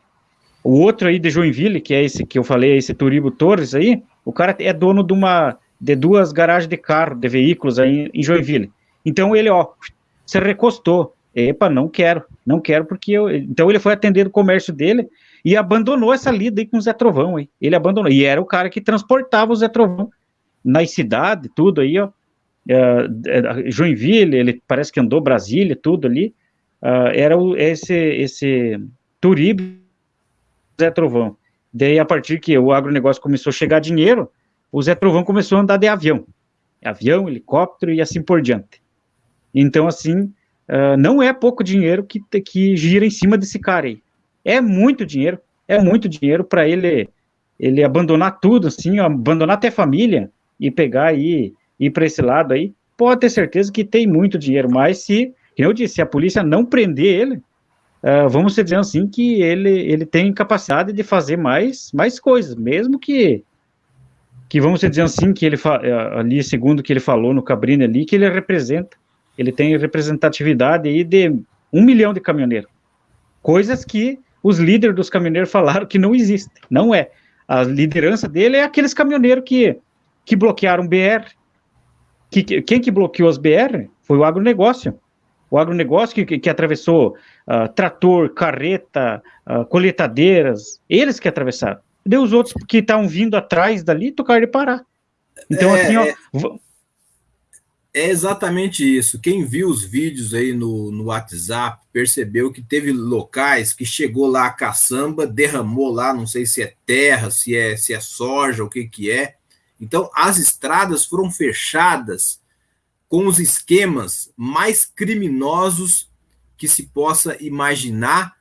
O outro aí de Joinville, que é esse que eu falei, esse Turibo Torres aí, o cara é dono de uma de duas garagens de carro, de veículos aí em Joinville. Então ele, ó, se recostou. Epa, não quero, não quero porque eu. Então ele foi atender o comércio dele e abandonou essa lida aí com o Zé Trovão aí. Ele abandonou. E era o cara que transportava o Zé Trovão nas cidades, tudo aí, ó. Uh, Joinville, ele parece que andou Brasília, tudo ali. Uh, era o, esse, esse Turibe Zé Trovão. Daí, a partir que o agronegócio começou a chegar dinheiro, o Zé Trovão começou a andar de avião. Avião, helicóptero e assim por diante. Então, assim, uh, não é pouco dinheiro que, que gira em cima desse cara aí. É muito dinheiro, é muito dinheiro para ele ele abandonar tudo, assim, abandonar até família e pegar aí, ir para esse lado aí. Pode ter certeza que tem muito dinheiro, mas se, como eu disse, se a polícia não prender ele, uh, vamos dizer assim que ele, ele tem capacidade de fazer mais, mais coisas, mesmo que que vamos dizer assim que ele uh, ali segundo que ele falou no Cabrini ali que ele representa, ele tem representatividade aí de um milhão de caminhoneiros, coisas que os líderes dos caminhoneiros falaram que não existe, não é. A liderança dele é aqueles caminhoneiros que que bloquearam BR. Que, quem que bloqueou as BR foi o agronegócio o agronegócio que, que, que atravessou uh, trator, carreta, uh, coletadeiras, eles que atravessaram. E os outros que estavam vindo atrás dali tocaram de parar. Então, é, assim, ó. É, é exatamente isso. Quem viu os vídeos aí no, no WhatsApp percebeu que teve locais que chegou lá a caçamba, derramou lá, não sei se é terra, se é, se é soja, o que que é. Então, as estradas foram fechadas com os esquemas mais criminosos que se possa imaginar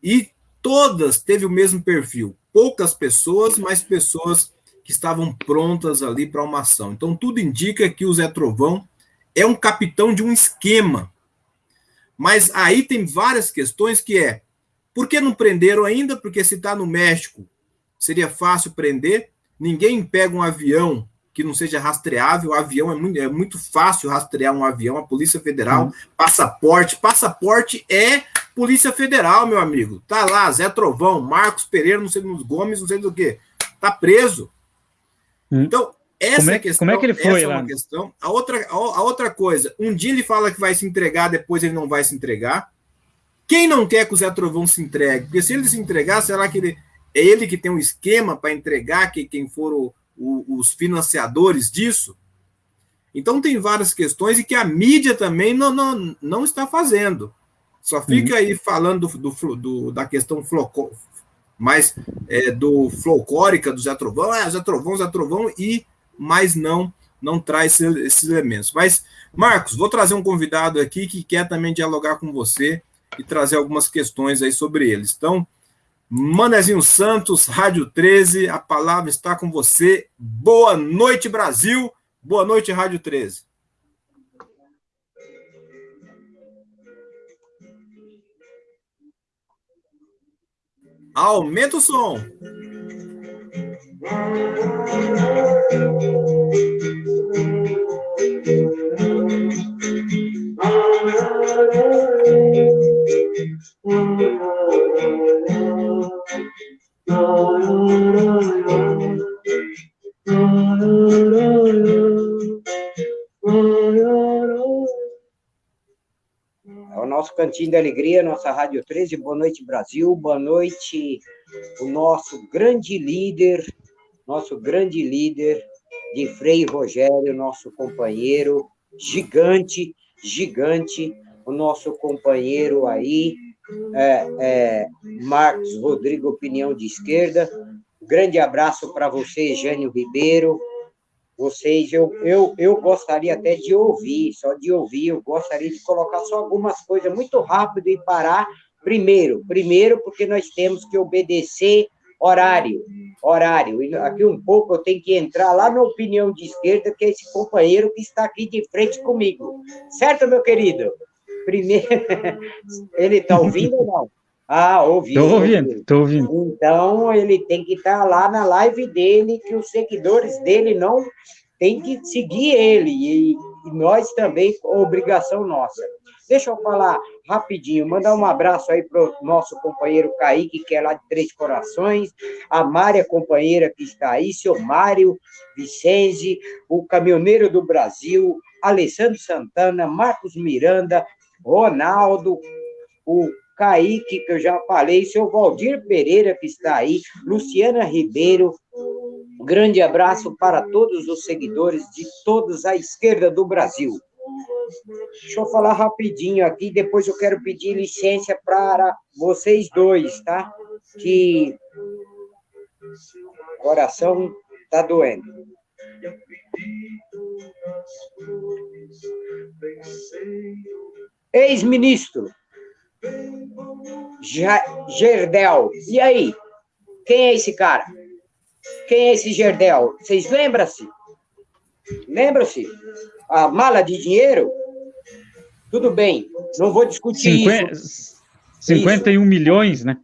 e todas teve o mesmo perfil. Poucas pessoas, mas pessoas que estavam prontas ali para uma ação. Então tudo indica que o Zé Trovão é um capitão de um esquema. Mas aí tem várias questões que é, por que não prenderam ainda? Porque se está no México, seria fácil prender. Ninguém pega um avião que não seja rastreável. O avião é muito, é muito fácil rastrear um avião. A Polícia Federal, uhum. passaporte. Passaporte é Polícia Federal, meu amigo. Tá lá, Zé Trovão, Marcos Pereira, não sei dos Gomes, não sei do que. Tá preso. Uhum. Então, essa como é, questão, como é que ele foi essa lá? É uma questão. A outra, a outra coisa, um dia ele fala que vai se entregar, depois ele não vai se entregar. Quem não quer que o Zé Trovão se entregue? Porque se ele se entregar, será que ele, é ele que tem um esquema para entregar que quem for o, o, os financiadores disso? Então tem várias questões e que a mídia também não, não, não está fazendo. Só fica uhum. aí falando do, do, do, da questão floco, mais é, do folclórica do Zé Trovão, é Zé Trovão, Zé Trovão, e mas não não traz esses elementos. Mas, Marcos, vou trazer um convidado aqui que quer também dialogar com você e trazer algumas questões aí sobre eles. Então, Manezinho Santos, Rádio 13, a palavra está com você. Boa noite, Brasil. Boa noite, Rádio 13. Aumenta o som. É o nosso Cantinho da Alegria, nossa Rádio 13. Boa noite, Brasil. Boa noite, o nosso grande líder, nosso grande líder de Frei Rogério, nosso companheiro gigante, gigante, o nosso companheiro aí, é, é, Marcos Rodrigo, opinião de esquerda. Grande abraço para você, Jânio Ribeiro. Vocês, eu, eu, eu gostaria até de ouvir, só de ouvir, eu gostaria de colocar só algumas coisas muito rápido e parar. Primeiro, primeiro, porque nós temos que obedecer horário, horário. E aqui um pouco eu tenho que entrar lá na opinião de esquerda, que é esse companheiro que está aqui de frente comigo. Certo, meu querido? Primeiro, *laughs* ele está ouvindo ou não? Ah, ouvindo. Estou ouvindo, estou ouvindo. Então, ele tem que estar tá lá na live dele, que os seguidores dele não têm que seguir ele, e, e nós também, obrigação nossa. Deixa eu falar rapidinho, mandar um abraço aí para o nosso companheiro Kaique, que é lá de Três Corações, a Mária, companheira que está aí, seu Mário Vicenzi, o caminhoneiro do Brasil, Alessandro Santana, Marcos Miranda, Ronaldo, o Kaique, que eu já falei, seu Valdir Pereira, que está aí, Luciana Ribeiro. grande abraço para todos os seguidores de todos à esquerda do Brasil. Deixa eu falar rapidinho aqui, depois eu quero pedir licença para vocês dois, tá? Que o coração tá doendo. Ex-ministro Gerdel. E aí? Quem é esse cara? Quem é esse Gerdel? Vocês lembram-se? Lembram-se? A mala de dinheiro? Tudo bem, não vou discutir 50, isso. 51 isso. milhões, né?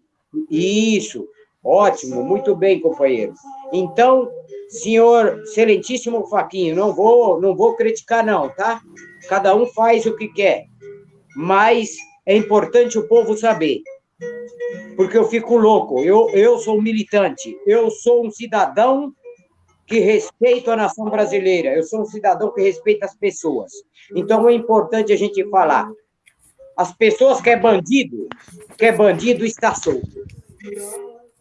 Isso, ótimo, muito bem, companheiro. Então, senhor excelentíssimo Faquinho, não vou, não vou criticar não, tá? Cada um faz o que quer, mas é importante o povo saber, porque eu fico louco. Eu, eu sou militante, eu sou um cidadão que respeito a nação brasileira, eu sou um cidadão que respeita as pessoas. Então é importante a gente falar. As pessoas que é bandido, que é bandido está solto.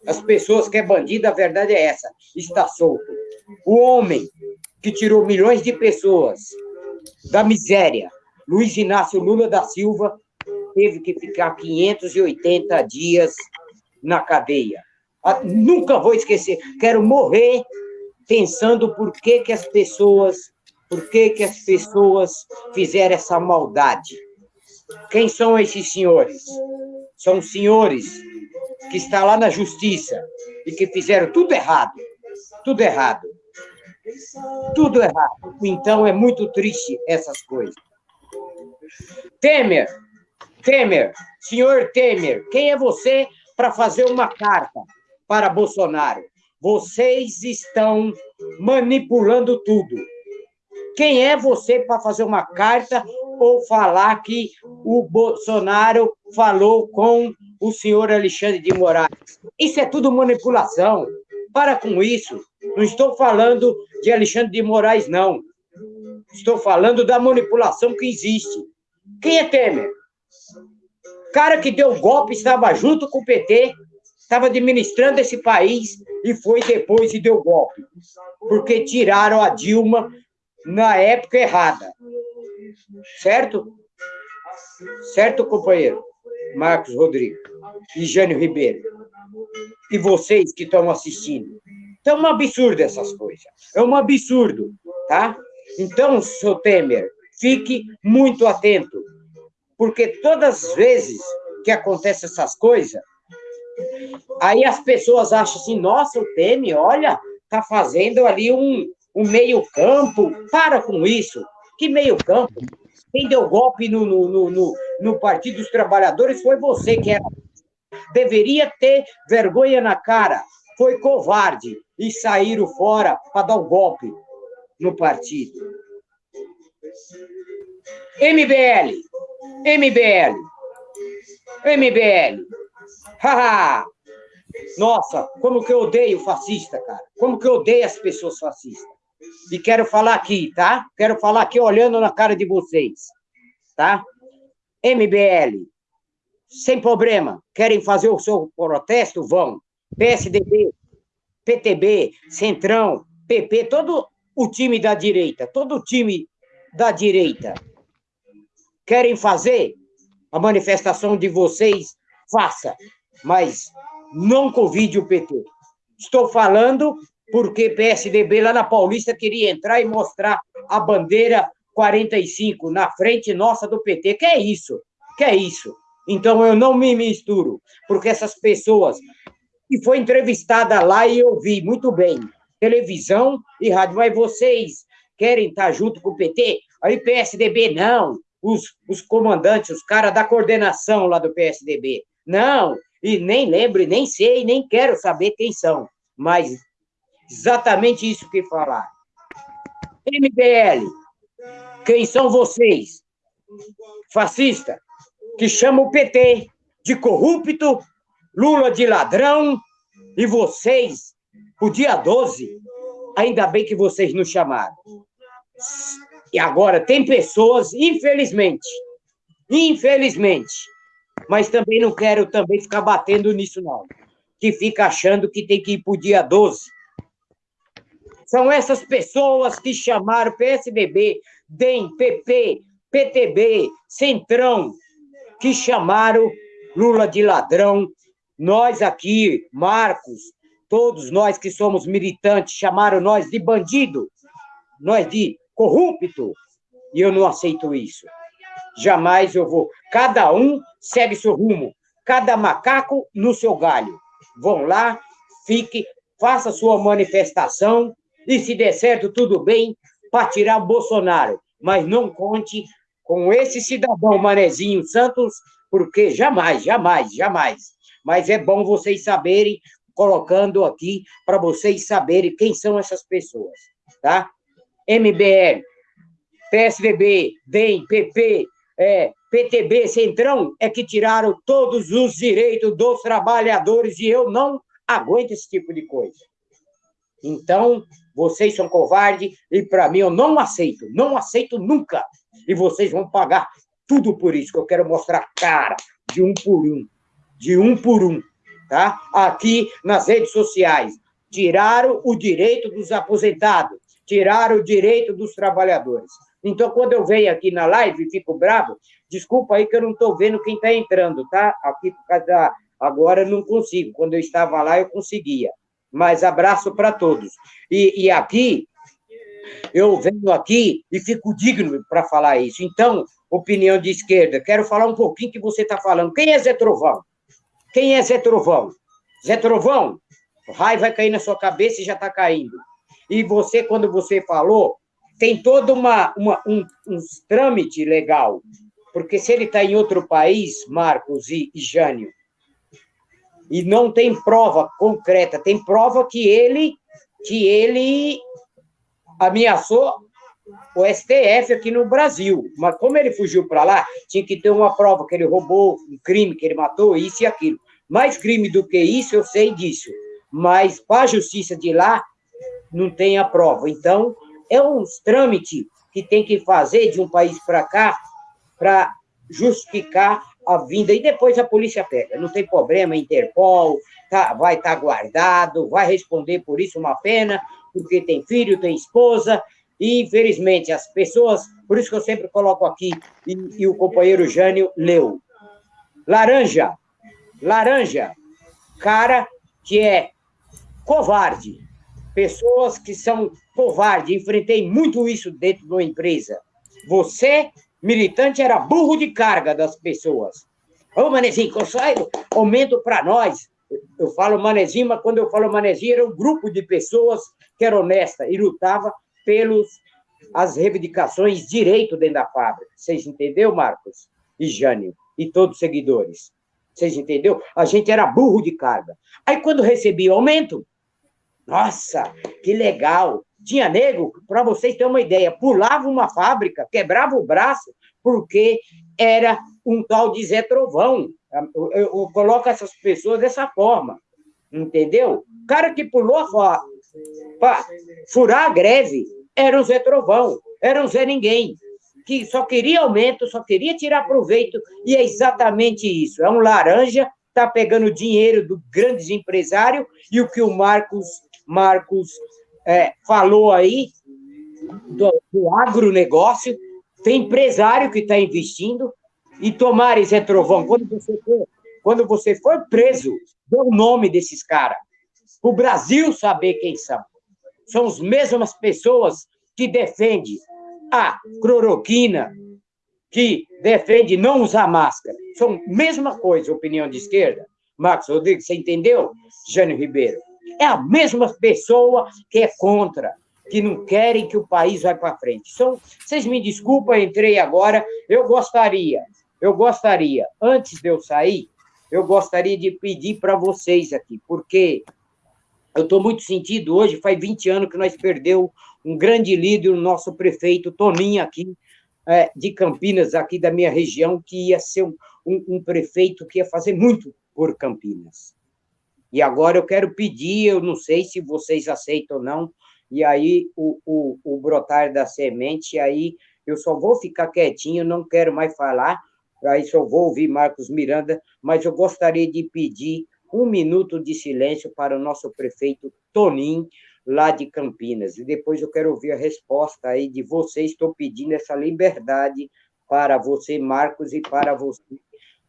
As pessoas que é bandido, a verdade é essa, está solto. O homem que tirou milhões de pessoas da miséria, Luiz Inácio Lula da Silva, teve que ficar 580 dias na cadeia. Ah, nunca vou esquecer. Quero morrer pensando por que, que as pessoas, por que, que as pessoas fizeram essa maldade. Quem são esses senhores? São senhores que estão lá na justiça e que fizeram tudo errado. Tudo errado. Tudo errado. Então é muito triste essas coisas. Temer, Temer, senhor Temer, quem é você para fazer uma carta para Bolsonaro? Vocês estão manipulando tudo. Quem é você para fazer uma carta ou falar que o Bolsonaro falou com o senhor Alexandre de Moraes? Isso é tudo manipulação. Para com isso. Não estou falando de Alexandre de Moraes, não. Estou falando da manipulação que existe. Quem é Temer? Cara que deu golpe estava junto com o PT, estava administrando esse país e foi depois e deu golpe. Porque tiraram a Dilma na época errada. Certo? Certo, companheiro? Marcos Rodrigo e Jânio Ribeiro. E vocês que estão assistindo. Então, é um absurdo essas coisas. É um absurdo, tá? Então, seu Temer, fique muito atento. Porque todas as vezes que acontecem essas coisas, aí as pessoas acham assim, nossa, o Temer, olha, tá fazendo ali um, um meio-campo. Para com isso. Que meio-campo? Quem deu golpe no, no, no, no, Partido dos Trabalhadores foi você, que era. Deveria ter vergonha na cara. Foi covarde e saíram fora para dar um golpe no partido. MBL, MBL, MBL. Haha! Nossa, como que eu odeio fascista, cara. Como que eu odeio as pessoas fascistas. E quero falar aqui, tá? Quero falar aqui olhando na cara de vocês, tá? MBL, sem problema. Querem fazer o seu protesto? Vão. PSDB, PTB, Centrão, PP, todo o time da direita, todo o time da direita. Querem fazer a manifestação de vocês? Faça, mas não convide o PT. Estou falando porque PSDB lá na Paulista queria entrar e mostrar a bandeira 45 na frente nossa do PT. Que é isso? Que é isso? Então eu não me misturo, porque essas pessoas que foi entrevistada lá e eu vi muito bem, televisão e rádio, mas vocês querem estar junto com o PT? Aí PSDB não, os, os comandantes, os caras da coordenação lá do PSDB, não, e nem lembro, nem sei, nem quero saber quem são, mas exatamente isso que falar. MBL, quem são vocês? Fascista, que chama o PT de corrupto, Lula de ladrão, e vocês, o dia 12, ainda bem que vocês nos chamaram. E agora, tem pessoas, infelizmente, infelizmente, mas também não quero também ficar batendo nisso, não, que fica achando que tem que ir para o dia 12 são essas pessoas que chamaram PSDB, DEM, PP, PTB, Centrão, que chamaram Lula de ladrão. Nós aqui, Marcos, todos nós que somos militantes, chamaram nós de bandido, nós de corrupto, e eu não aceito isso. Jamais eu vou. Cada um segue seu rumo, cada macaco no seu galho. Vão lá, fique, faça sua manifestação, e se der certo, tudo bem, para tirar Bolsonaro. Mas não conte com esse cidadão Manezinho Santos, porque jamais, jamais, jamais. Mas é bom vocês saberem, colocando aqui, para vocês saberem quem são essas pessoas, tá? MBL, PSDB, DEM, PP, é, PTB, Centrão, é que tiraram todos os direitos dos trabalhadores e eu não aguento esse tipo de coisa. Então, vocês são covardes e para mim eu não aceito, não aceito nunca. E vocês vão pagar tudo por isso, que eu quero mostrar cara de um por um, de um por um, tá? Aqui nas redes sociais, tiraram o direito dos aposentados, tiraram o direito dos trabalhadores. Então, quando eu venho aqui na live e fico bravo, desculpa aí que eu não estou vendo quem está entrando, tá? Aqui por causa da... Agora eu não consigo. Quando eu estava lá, eu conseguia mas abraço para todos. E, e, aqui, eu venho aqui e fico digno para falar isso. Então, opinião de esquerda, quero falar um pouquinho que você está falando. Quem é Zé Trovão? Quem é Zé Trovão? Zé Trovão, o raio vai cair na sua cabeça e já está caindo. E você, quando você falou, tem todo uma, uma, um, um trâmite legal. Porque se ele está em outro país, Marcos e, e Jânio, e não tem prova concreta, tem prova que ele que ele ameaçou o STF aqui no Brasil. Mas como ele fugiu para lá, tinha que ter uma prova que ele roubou, um crime que ele matou, isso e aquilo. Mais crime do que isso, eu sei disso. Mas para a justiça de lá, não tem a prova. Então, é um trâmite que tem que fazer de um país para cá para justificar a vinda. E depois a polícia pega. Não tem problema, Interpol, tá, vai estar tá guardado, vai responder por isso uma pena, porque tem filho, tem esposa, e infelizmente as pessoas, por isso que eu sempre coloco aqui, e, e o companheiro Jânio leu. Laranja, laranja, cara que é covarde, pessoas que são covardes, enfrentei muito isso dentro de uma empresa. Você, militante, era burro de carga das pessoas. Ô, Manezinho, sai, aumento para nós. Eu falo Manezinho, mas quando eu falo Manezinho, era um grupo de pessoas que era honesta e lutava pelos as reivindicações direito dentro da fábrica. Vocês entenderam, Marcos? E Jânio, e todos os seguidores. Vocês entenderam? A gente era burro de carga. Aí, quando recebia aumento, nossa, que legal! Tinha nego, para vocês terem uma ideia, pulava uma fábrica, quebrava o braço, porque era um tal de Zé Trovão. Eu, eu, eu coloco essas pessoas dessa forma, entendeu? O cara que pulou para furar a greve era um Zé Trovão, era um Zé Ninguém, que só queria aumento, só queria tirar proveito, e é exatamente isso. É um laranja, está pegando dinheiro do grandes empresários, e o que o Marcos Marcos é, falou aí do, do agronegócio, tem empresário que está investindo, e tomar Zé Trovão, quando você for, quando você for preso, dê o nome desses caras, o Brasil saber quem são. São as mesmas pessoas que defendem a cloroquina, que defende não usar máscara. São a mesma coisa, opinião de esquerda. Marcos Rodrigues, você entendeu? Jânio Ribeiro é a mesma pessoa que é contra, que não querem que o país vá para frente. São, vocês me desculpem, entrei agora. Eu gostaria, eu gostaria, antes de eu sair, eu gostaria de pedir para vocês aqui, porque eu estou muito sentido hoje, faz 20 anos que nós perdeu um grande líder, o nosso prefeito Toninho aqui, é, de Campinas, aqui da minha região, que ia ser um, um, um prefeito que ia fazer muito por Campinas. E agora eu quero pedir, eu não sei se vocês aceitam ou não, e aí o, o, o brotar da semente, aí eu só vou ficar quietinho, não quero mais falar, aí só vou ouvir Marcos Miranda, mas eu gostaria de pedir um minuto de silêncio para o nosso prefeito Tonim, lá de Campinas. E depois eu quero ouvir a resposta aí de vocês. Estou pedindo essa liberdade para você, Marcos, e para você,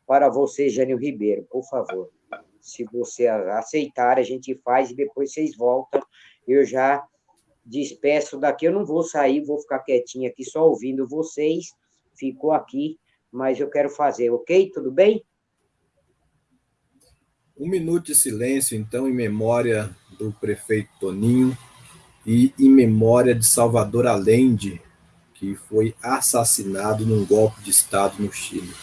para você, Jânio Ribeiro, por favor se você aceitar, a gente faz e depois vocês voltam. Eu já despeço daqui, eu não vou sair, vou ficar quietinho aqui só ouvindo vocês. Ficou aqui, mas eu quero fazer, ok? Tudo bem? Um minuto de silêncio, então, em memória do prefeito Toninho e em memória de Salvador Allende, que foi assassinado num golpe de Estado no Chile.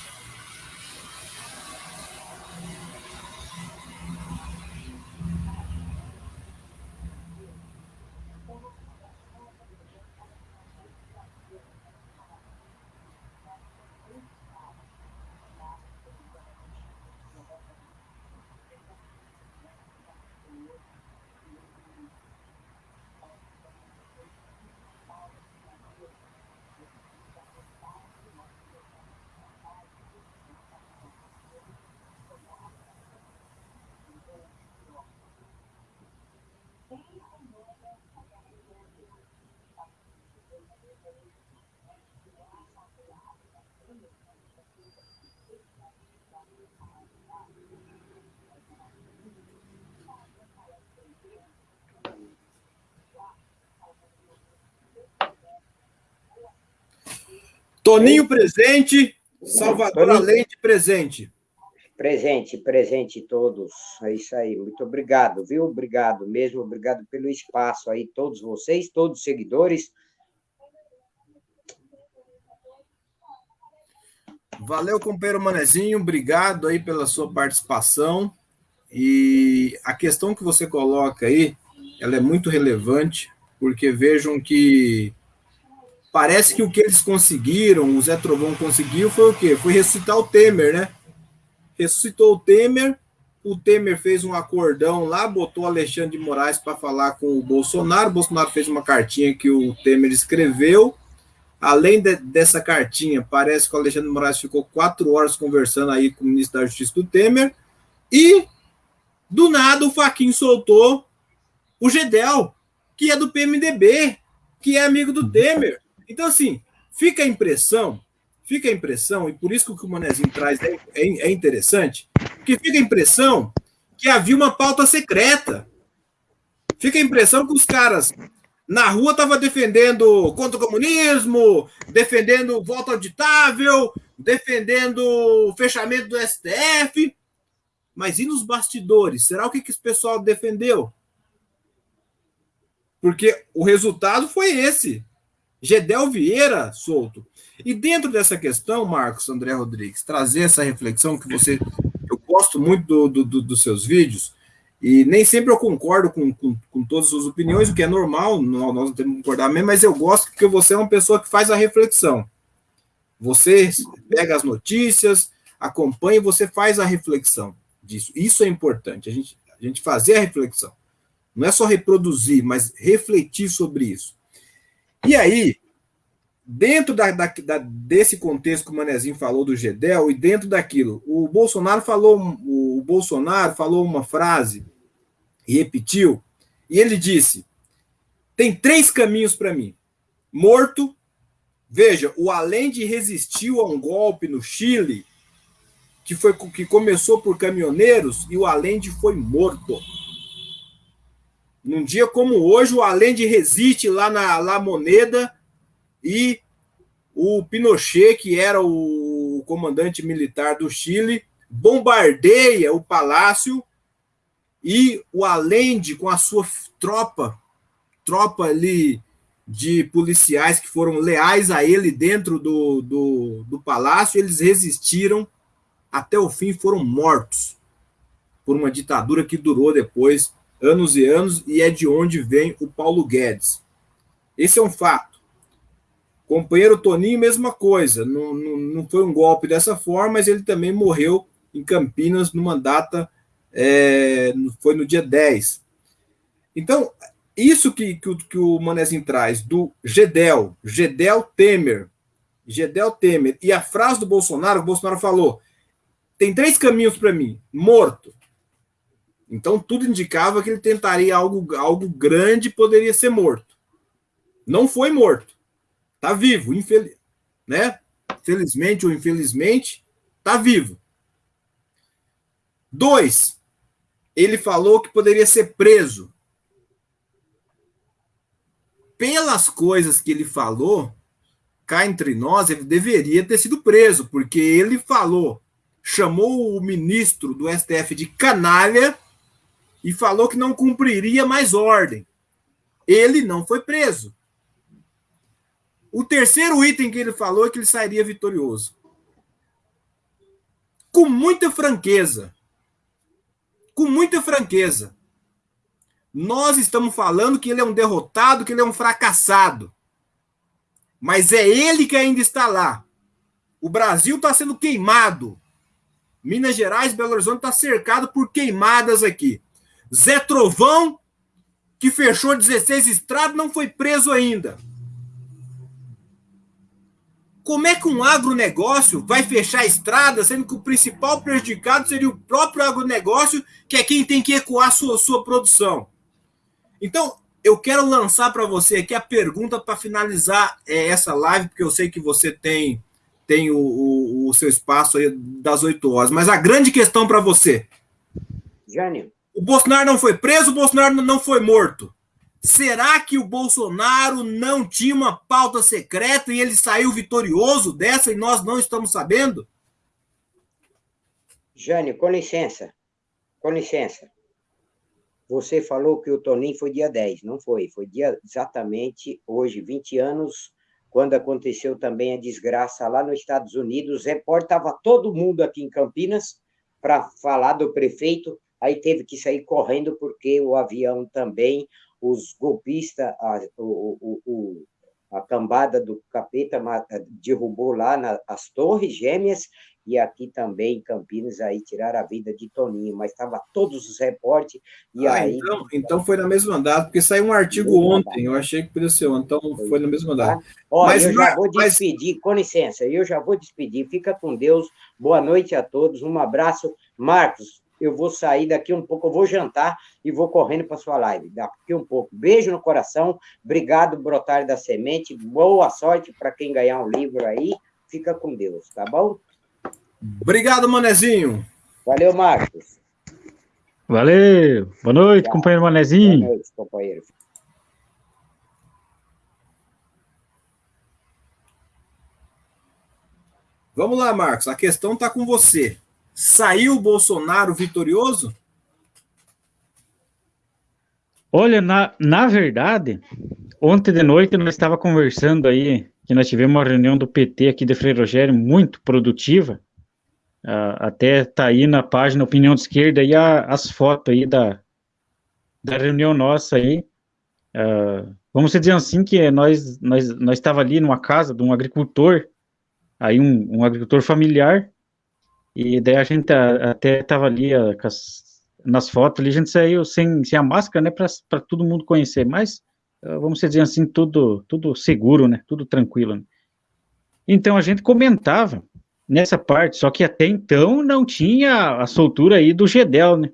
Toninho presente, Salvador Allende presente. Presente, presente todos. É isso aí. Muito obrigado, viu? Obrigado mesmo, obrigado pelo espaço aí, todos vocês, todos os seguidores. Valeu, companheiro Manezinho, obrigado aí pela sua participação. E a questão que você coloca aí, ela é muito relevante, porque vejam que parece que o que eles conseguiram, o Zé Trovão conseguiu, foi o quê? Foi ressuscitar o Temer, né? Ressuscitou o Temer, o Temer fez um acordão lá, botou Alexandre de Moraes para falar com o Bolsonaro, o Bolsonaro fez uma cartinha que o Temer escreveu, Além de, dessa cartinha, parece que o Alexandre de Moraes ficou quatro horas conversando aí com o ministro da Justiça do Temer, e do nada o Faquin soltou o Gedel, que é do PMDB, que é amigo do Temer. Então, assim, fica a impressão, fica a impressão, e por isso que o que o Manezinho traz é, é, é interessante, que fica a impressão que havia uma pauta secreta. Fica a impressão que os caras na rua estava defendendo contra o comunismo, defendendo voto auditável, defendendo o fechamento do STF. Mas e nos bastidores? Será o que, que esse pessoal defendeu? Porque o resultado foi esse. Gedel Vieira solto. E dentro dessa questão, Marcos André Rodrigues, trazer essa reflexão que você. Eu gosto muito do, do, do, dos seus vídeos, e nem sempre eu concordo com, com, com, todas as suas opiniões, o que é normal, nós não temos que concordar mesmo, mas eu gosto porque você é uma pessoa que faz a reflexão. Você pega as notícias, acompanha e você faz a reflexão disso. Isso é importante, a gente, a gente fazer a reflexão. Não é só reproduzir, mas refletir sobre isso. E aí, dentro da, da, da, desse contexto que o Manezinho falou do Gedel, e dentro daquilo, o Bolsonaro falou, o Bolsonaro falou uma frase e repetiu, e ele disse: tem três caminhos para mim. Morto, veja, o Allende resistiu a um golpe no Chile, que, foi, que começou por caminhoneiros, e o Allende foi morto. Num dia como hoje, o Allende resiste lá na La Moneda e o Pinochet, que era o comandante militar do Chile, bombardeia o palácio e o Allende, com a sua tropa, tropa ali de policiais que foram leais a ele dentro do, do, do palácio, eles resistiram até o fim, foram mortos por uma ditadura que durou depois anos e anos, e é de onde vem o Paulo Guedes. Esse é um fato. Companheiro Toninho, mesma coisa. Não, não, não foi um golpe dessa forma, mas ele também morreu em Campinas numa data, é, foi no dia 10. Então, isso que, que, que o Manezinho traz do Gedel, Gedel Temer, Gedel Temer, e a frase do Bolsonaro, o Bolsonaro falou: tem três caminhos para mim: morto. Então, tudo indicava que ele tentaria algo, algo grande poderia ser morto. Não foi morto. Está vivo, infeliz, né? Felizmente ou infelizmente, está vivo. Dois, ele falou que poderia ser preso. Pelas coisas que ele falou, cá entre nós, ele deveria ter sido preso, porque ele falou, chamou o ministro do STF de canalha e falou que não cumpriria mais ordem. Ele não foi preso. O terceiro item que ele falou é que ele sairia vitorioso. Com muita franqueza. Com muita franqueza. Nós estamos falando que ele é um derrotado, que ele é um fracassado. Mas é ele que ainda está lá. O Brasil está sendo queimado. Minas Gerais, Belo Horizonte está cercado por queimadas aqui. Zé Trovão, que fechou 16 estradas, não foi preso ainda. Como é que um agronegócio vai fechar a estrada, sendo que o principal prejudicado seria o próprio agronegócio, que é quem tem que ecoar sua, sua produção? Então, eu quero lançar para você aqui a pergunta para finalizar é, essa live, porque eu sei que você tem, tem o, o, o seu espaço aí das 8 horas. Mas a grande questão para você. Jânio. O Bolsonaro não foi preso, o Bolsonaro não foi morto. Será que o Bolsonaro não tinha uma pauta secreta e ele saiu vitorioso dessa e nós não estamos sabendo? Jânio, com licença. Com licença. Você falou que o Toninho foi dia 10. Não foi. Foi dia exatamente hoje, 20 anos quando aconteceu também a desgraça lá nos Estados Unidos, reportava todo mundo aqui em Campinas para falar do prefeito, aí teve que sair correndo porque o avião também, os golpistas, a, o, o, a cambada do capeta derrubou lá na, as torres gêmeas e aqui também em Campinas aí tiraram a vida de Toninho, mas estava todos os reportes e ah, aí então, então foi na mesma data, porque saiu um artigo ontem, eu achei que podia ser ontem, então foi, foi na mesma data. Olha, mas, eu já vou despedir, com licença, eu já vou despedir, fica com Deus, boa noite a todos, um abraço, Marcos, eu vou sair daqui um pouco, eu vou jantar e vou correndo para sua live. Daqui um pouco. Beijo no coração. Obrigado, Brotário da Semente. Boa sorte para quem ganhar um livro aí. Fica com Deus, tá bom? Obrigado, Manezinho. Valeu, Marcos. Valeu. Boa noite, Tchau. companheiro Manezinho. Boa noite, companheiro. Vamos lá, Marcos. A questão está com você. Saiu Bolsonaro vitorioso? Olha, na, na verdade, ontem de noite nós estava conversando aí, que nós tivemos uma reunião do PT aqui de Freire Rogério muito produtiva, Uh, até tá aí na página Opinião de Esquerda aí a, as fotos aí da, da reunião nossa aí. Uh, vamos dizer assim que nós nós nós estava ali numa casa de um agricultor, aí um, um agricultor familiar, e daí a gente a, até estava ali a, as, nas fotos ali, a gente saiu sem, sem a máscara, né, para todo mundo conhecer, mas uh, vamos dizer assim, tudo, tudo seguro, né, tudo tranquilo. Né? Então a gente comentava nessa parte, só que até então não tinha a soltura aí do Gedel, né?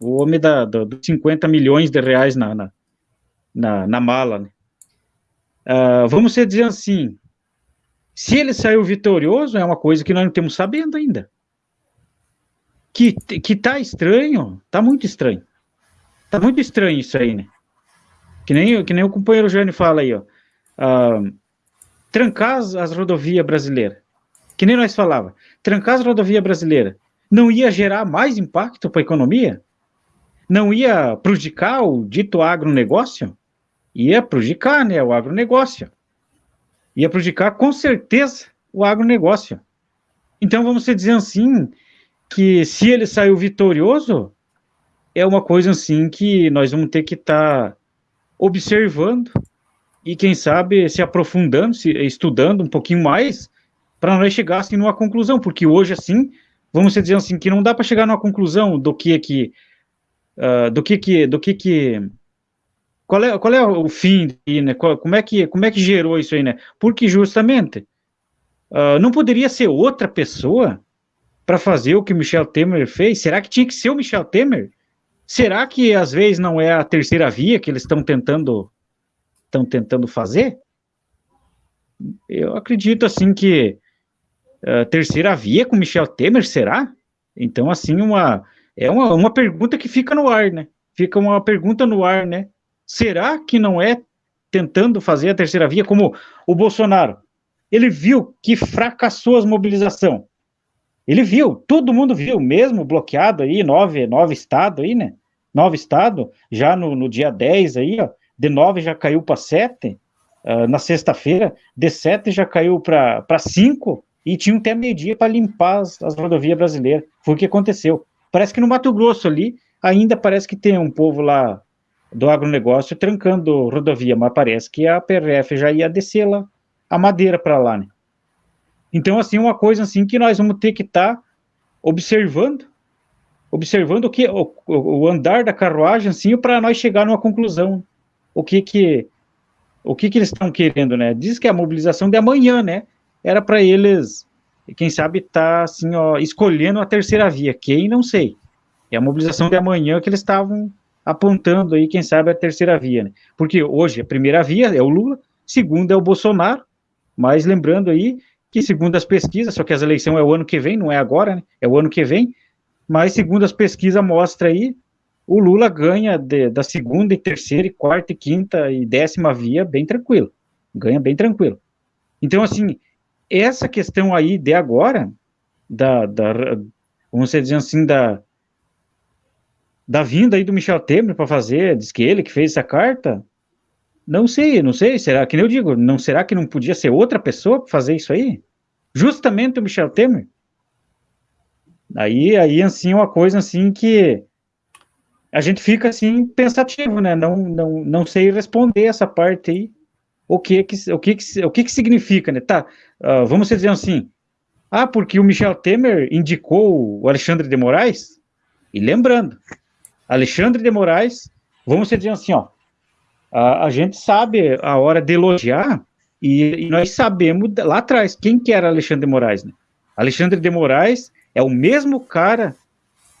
O homem da, da, dos 50 milhões de reais na, na, na, na mala, né? Uh, vamos dizer assim, se ele saiu vitorioso, é uma coisa que nós não temos sabendo ainda. Que, que tá estranho, tá muito estranho. Tá muito estranho isso aí, né? Que nem, que nem o companheiro Jânio fala aí, ó. Uh, trancar as, as rodovias brasileiras que nem nós falava, trancar as rodovias brasileiras não ia gerar mais impacto para a economia? Não ia prejudicar o dito agronegócio? Ia prejudicar, né, o agronegócio. Ia prejudicar, com certeza, o agronegócio. Então, vamos dizer assim, que se ele saiu vitorioso, é uma coisa assim que nós vamos ter que estar tá observando e, quem sabe, se aprofundando, se estudando um pouquinho mais para nós chegássemos numa conclusão, porque hoje, assim, vamos dizer assim, que não dá para chegar numa conclusão do que que, uh, do que que, do que que, qual é, qual é o fim, né, como é que, como é que gerou isso aí, né, porque justamente, uh, não poderia ser outra pessoa para fazer o que Michel Temer fez? Será que tinha que ser o Michel Temer? Será que às vezes não é a terceira via que eles estão tentando estão tentando fazer? Eu acredito assim que uh, terceira via com Michel Temer, será? Então, assim, uma, é uma, uma pergunta que fica no ar, né? Fica uma pergunta no ar, né? Será que não é tentando fazer a terceira via como o Bolsonaro? Ele viu que fracassou as mobilização. Ele viu, todo mundo viu, mesmo bloqueado aí, nove, nove estados aí, né? Nove estados, já no, no dia 10 aí, ó, de nove já caiu para sete, uh, na sexta-feira, de sete já caiu para cinco, e tinham até meio-dia para limpar as, as, rodovias brasileiras. Foi o que aconteceu. Parece que no Mato Grosso ali, ainda parece que tem um povo lá do agronegócio trancando rodovia, mas parece que a PRF já ia descer lá, a madeira para lá, né? Então, assim, uma coisa assim que nós vamos ter que estar tá observando, observando o que o, o, andar da carruagem, assim, para nós chegar numa conclusão. O que que o que que eles estão querendo, né? Diz que a mobilização de amanhã, né? era para eles, quem sabe, tá, assim, ó, escolhendo a terceira via. Quem, não sei. É a mobilização de amanhã que eles estavam apontando aí, quem sabe, a terceira via, né? Porque hoje a primeira via é o Lula, segunda é o Bolsonaro, mas lembrando aí que segundo as pesquisas, só que as eleições é o ano que vem, não é agora, né? É o ano que vem, mas segundo as pesquisas mostra aí, o Lula ganha de, da segunda e terceira e quarta e quinta e décima via bem tranquilo, ganha bem tranquilo. Então, assim, essa questão aí de agora, da, da vamos dizer assim, da, da vinda aí do Michel Temer para fazer, diz que ele que fez essa carta, Não sei, não sei, será que eu digo, não será que não podia ser outra pessoa fazer isso aí? Justamente o Michel Temer. Aí, aí assim, uma coisa assim que a gente fica assim pensativo, né? Não, não, não sei responder essa parte aí. O que que o que que, o que, que significa, né? Tá, uh, vamos dizer assim. Ah, porque o Michel Temer indicou o Alexandre de Moraes? E lembrando, Alexandre de Moraes, vamos dizer assim, ó, a, a gente sabe a hora de elogiar e, e, nós sabemos lá atrás quem que era Alexandre de Moraes, né? Alexandre de Moraes é o mesmo cara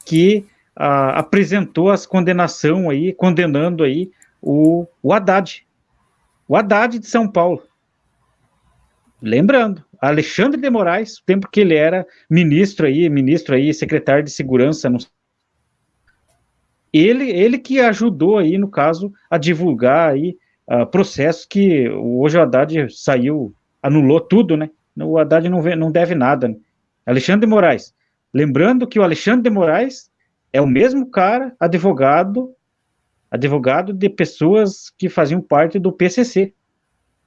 que a, apresentou as condenação aí, condenando aí o, o Haddad, o Haddad de São Paulo. Lembrando, Alexandre de Moraes, o tempo que ele era ministro aí, ministro aí, secretário de segurança, não ele, ele que ajudou aí, no caso, a divulgar aí uh, processos que hoje o Haddad saiu, anulou tudo, né? O Haddad não, vê, não deve nada. Né? Alexandre de Moraes. Lembrando que o Alexandre de Moraes é o mesmo cara, advogado, advogado de pessoas que faziam parte do PCC.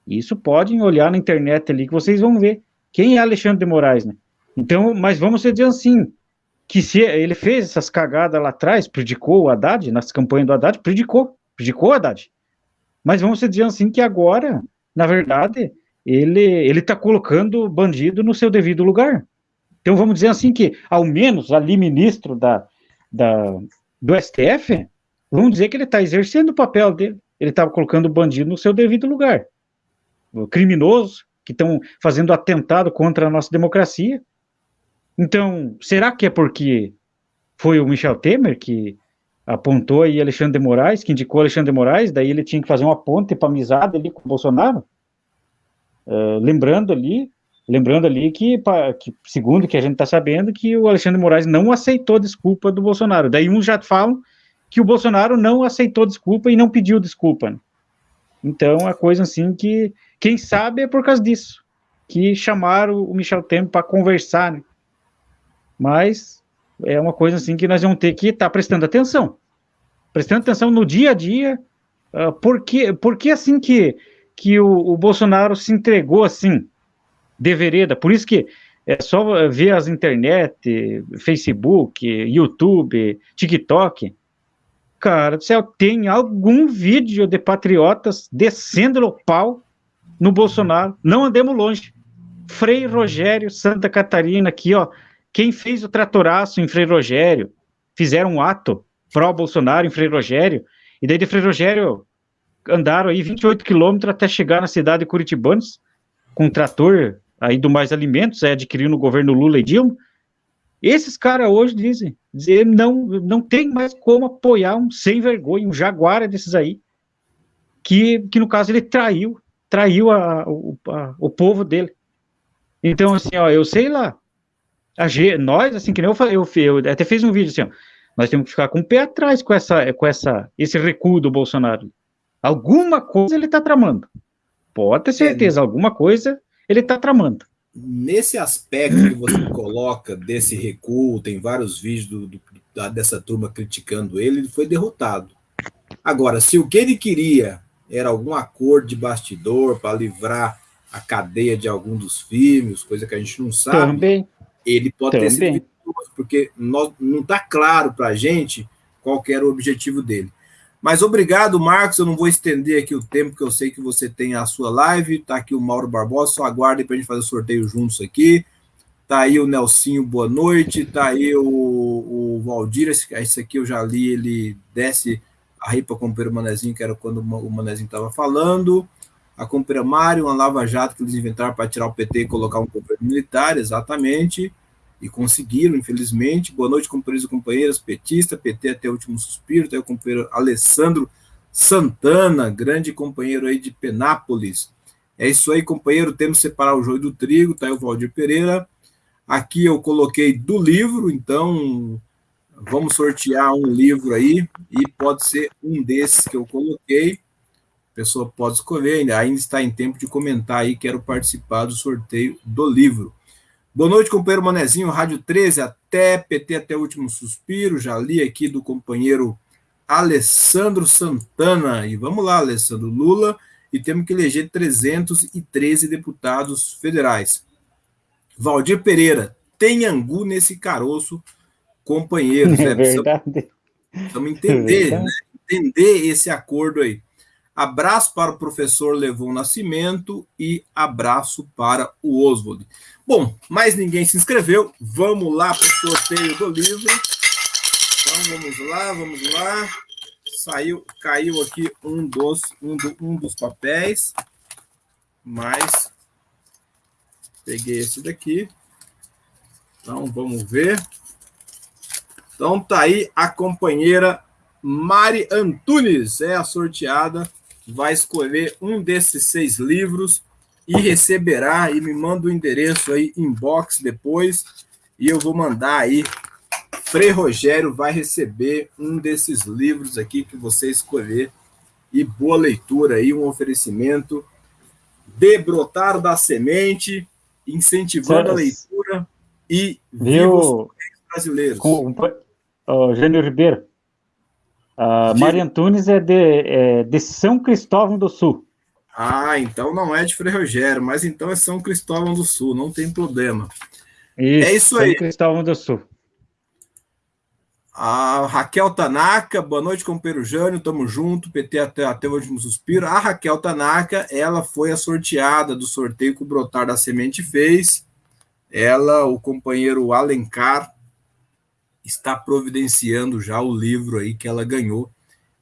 Isso podem olhar na internet ali que vocês vão ver quem é Alexandre de Moraes, né? Então, mas vamos dizer assim, que se ele fez essas cagadas lá atrás, predicou o Haddad, nas campanhas do Haddad, predicou, predicou o Haddad. Mas vamos dizer assim que agora, na verdade, ele ele está colocando o bandido no seu devido lugar. Então vamos dizer assim que, ao menos ali ministro da, da do STF, vamos dizer que ele está exercendo o papel dele. Ele estava colocando o bandido no seu devido lugar. O criminoso que estão fazendo atentado contra a nossa democracia, então, será que é porque foi o Michel Temer que apontou aí Alexandre de Moraes, que indicou Alexandre de Moraes, daí ele tinha que fazer uma ponte para amizade ali com o Bolsonaro? Uh, lembrando ali, lembrando ali que, pra, que segundo que a gente está sabendo, que o Alexandre de Moraes não aceitou desculpa do Bolsonaro. Daí uns já falam que o Bolsonaro não aceitou desculpa e não pediu desculpa. Né? Então, é coisa assim que, quem sabe é por causa disso, que chamaram o Michel Temer para conversar, né? Mas é uma coisa assim que nós vamos ter que estar tá prestando atenção. Prestando atenção no dia a dia, uh, por, que, por que assim que, que o, o, Bolsonaro se entregou assim, de vereda? Por isso que é só ver as internet, Facebook, YouTube, TikTok. Cara do céu, tem algum vídeo de patriotas descendo o pau no Bolsonaro. Não andemos longe. Frei Rogério, Santa Catarina, aqui, ó, quem fez o tratoraço em Frei Rogério, fizeram um ato pró-Bolsonaro em Frei Rogério, e daí de Frei Rogério andaram aí 28 quilômetros até chegar na cidade de Curitibanos, com um trator aí do Mais Alimentos, é, adquirido no governo Lula e Dilma. Esses caras hoje dizem, dizem, não, não tem mais como apoiar um sem vergonha, um jaguara desses aí, que, que no caso ele traiu, traiu a, a, o povo dele. Então, assim, ó, eu sei lá, a G, nós, assim, que nem eu falei, eu, eu até fiz um vídeo assim, ó, nós temos que ficar com o pé atrás com, essa, com essa, esse recuo do Bolsonaro. Alguma coisa ele está tramando. Pode ter certeza, é, alguma coisa ele está tramando. Nesse aspecto que você *coughs* coloca desse recuo, tem vários vídeos do, do, da, dessa turma criticando ele, ele foi derrotado. Agora, se o que ele queria era algum acordo de bastidor para livrar a cadeia de algum dos filmes, coisa que a gente não sabe. Também ele pode Também. ter sido vitorioso, porque nós, não está claro para a gente qual era o objetivo dele. Mas obrigado, Marcos. Eu não vou estender aqui o tempo, que eu sei que você tem a sua live. Está aqui o Mauro Barbosa, só aguardem para a gente fazer o sorteio juntos aqui. Está aí o Nelsinho, boa noite. Está aí o, o Valdir, esse, esse, aqui eu já li, ele desce a ripa com o Manezinho, que era quando o Manezinho estava falando a compra Mário, uma lava-jato que eles inventaram para tirar o PT e colocar um governo militar, exatamente, e conseguiram, infelizmente. Boa noite, companheiros e companheiras, petista, PT até o último suspiro, tem o companheiro Alessandro Santana, grande companheiro aí de Penápolis. É isso aí, companheiro, temos que separar o joio do trigo, tá aí o Valdir Pereira. Aqui eu coloquei do livro, então vamos sortear um livro aí, e pode ser um desses que eu coloquei a pessoa pode escolher, ainda, ainda está em tempo de comentar aí, quero participar do sorteio do livro. Boa noite, companheiro Manezinho, Rádio 13, até PT até o último suspiro, já li aqui do companheiro Alessandro Santana. E vamos lá, Alessandro. Lula e temos que eleger 313 deputados federais. Valdir Pereira, tem angu nesse caroço, companheiros. É verdade. Precisamos entender, é né? entender esse acordo aí. Abraço para o professor Levon Nascimento e abraço para o Oswald. Bom, mais ninguém se inscreveu. Vamos lá para o sorteio do livro. Então vamos lá, vamos lá. Saiu, caiu aqui um dos, um, do, um dos papéis. Mas peguei esse daqui. Então vamos ver. Então tá aí a companheira Mari Antunes, é a sorteada vai escolher um desses seis livros e receberá e me manda o endereço aí inbox depois e eu vou mandar aí. Frei Rogério vai receber um desses livros aqui que você escolher e boa leitura aí um oferecimento. De brotar da semente incentivando a leitura e viu? brasileiros. Com, o Gênio Ribeiro a Maria Antunes é de, é de São Cristóvão do Sul. Ah, então não é de Frei Rogério, mas então é São Cristóvão do Sul, não tem problema. Isso, é isso aí. São Cristóvão do Sul. A Raquel Tanaka, boa noite, companheiro Jânio, tamo junto, PT até, até o último suspiro. A Raquel Tanaka, ela foi a sorteada do sorteio que o Brotar da Semente fez. Ela, o companheiro Alencar, está providenciando já o livro aí que ela ganhou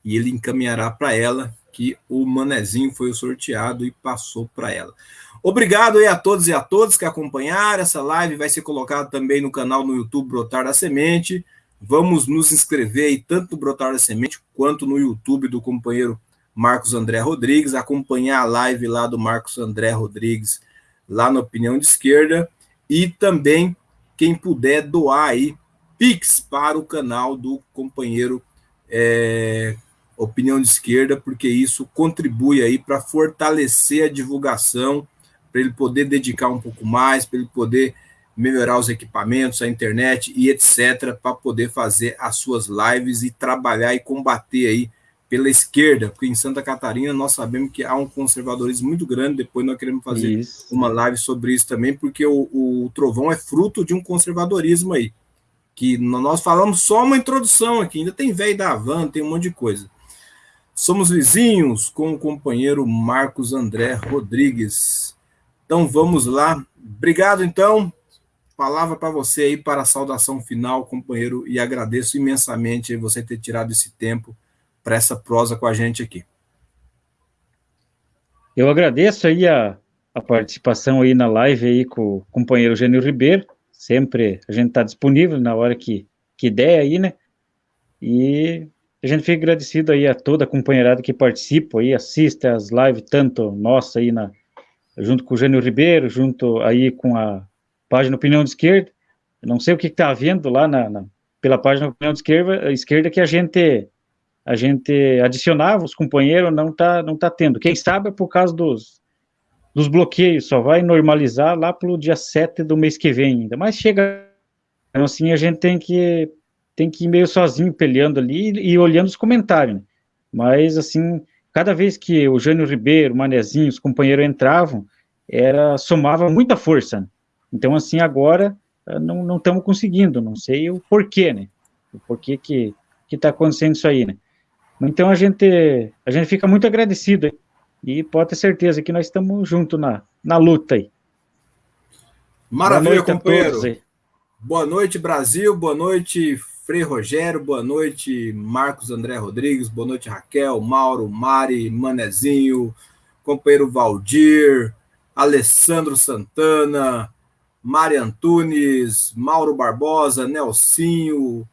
e ele encaminhará para ela que o manezinho foi o sorteado e passou para ela. Obrigado aí a todos e a todas que acompanharam. Essa live vai ser colocada também no canal no YouTube Brotar da Semente. Vamos nos inscrever aí tanto no Brotar da Semente quanto no YouTube do companheiro Marcos André Rodrigues, acompanhar a live lá do Marcos André Rodrigues lá na Opinião de Esquerda e também quem puder doar aí Pix para o canal do companheiro é, Opinião de Esquerda, porque isso contribui aí para fortalecer a divulgação, para ele poder dedicar um pouco mais, para ele poder melhorar os equipamentos, a internet e etc, para poder fazer as suas lives e trabalhar e combater aí pela esquerda, porque em Santa Catarina nós sabemos que há um conservadorismo muito grande, depois nós queremos fazer isso. uma live sobre isso também, porque o, o Trovão é fruto de um conservadorismo aí que nós falamos só uma introdução aqui, ainda tem velho da Havan, tem um monte de coisa. Somos vizinhos com o companheiro Marcos André Rodrigues. Então vamos lá. Obrigado, então. Palavra para você aí para a saudação final, companheiro, e agradeço imensamente você ter tirado esse tempo para essa prosa com a gente aqui. Eu agradeço aí a, a participação aí na live aí com o companheiro Gênio Ribeiro sempre a gente está disponível na hora que, que der aí, né? E a gente fica agradecido aí a toda a companheirada que participa aí, assiste as lives, tanto nossa aí na, junto com o Gênio Ribeiro, junto aí com a página Opinião de Esquerda. não sei o que está havendo lá na, na, pela página Opinião de Esquerda, esquerda que a gente a gente adicionava os companheiros, não está não tá tendo. Quem sabe é por causa dos, dos bloqueios, só vai normalizar lá pelo dia 7 do mês que vem ainda, mas chega, então assim, a gente tem que, tem que ir meio sozinho peleando ali e, e olhando os comentários, né? mas assim, cada vez que o Jânio Ribeiro, o Manezinho, os companheiros entravam, era, somava muita força, né? então assim, agora eh, não estamos conseguindo, não sei o porquê, né, o porquê que está acontecendo isso aí, né, então a gente, a gente fica muito agradecido? E pode ter certeza que nós estamos juntos na, na luta aí. Maravilha, boa companheiro. Boa noite, Brasil. Boa noite, Frei Rogério. Boa noite, Marcos André Rodrigues. Boa noite, Raquel, Mauro, Mari, Manezinho, companheiro Valdir, Alessandro Santana, Mari Antunes, Mauro Barbosa, Nelsinho,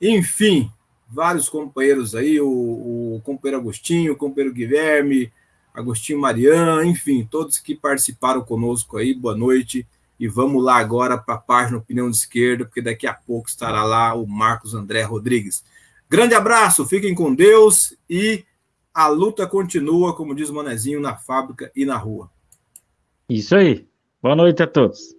enfim, vários companheiros aí, o, o companheiro Agostinho, o companheiro Guilherme, Agostinho Marian, enfim, todos que participaram conosco aí, boa noite. E vamos lá agora para a página Opinião de Esquerda, porque daqui a pouco estará lá o Marcos André Rodrigues. Grande abraço, fiquem com Deus e a luta continua, como diz o Manezinho, na fábrica e na rua. Isso aí. Boa noite a todos.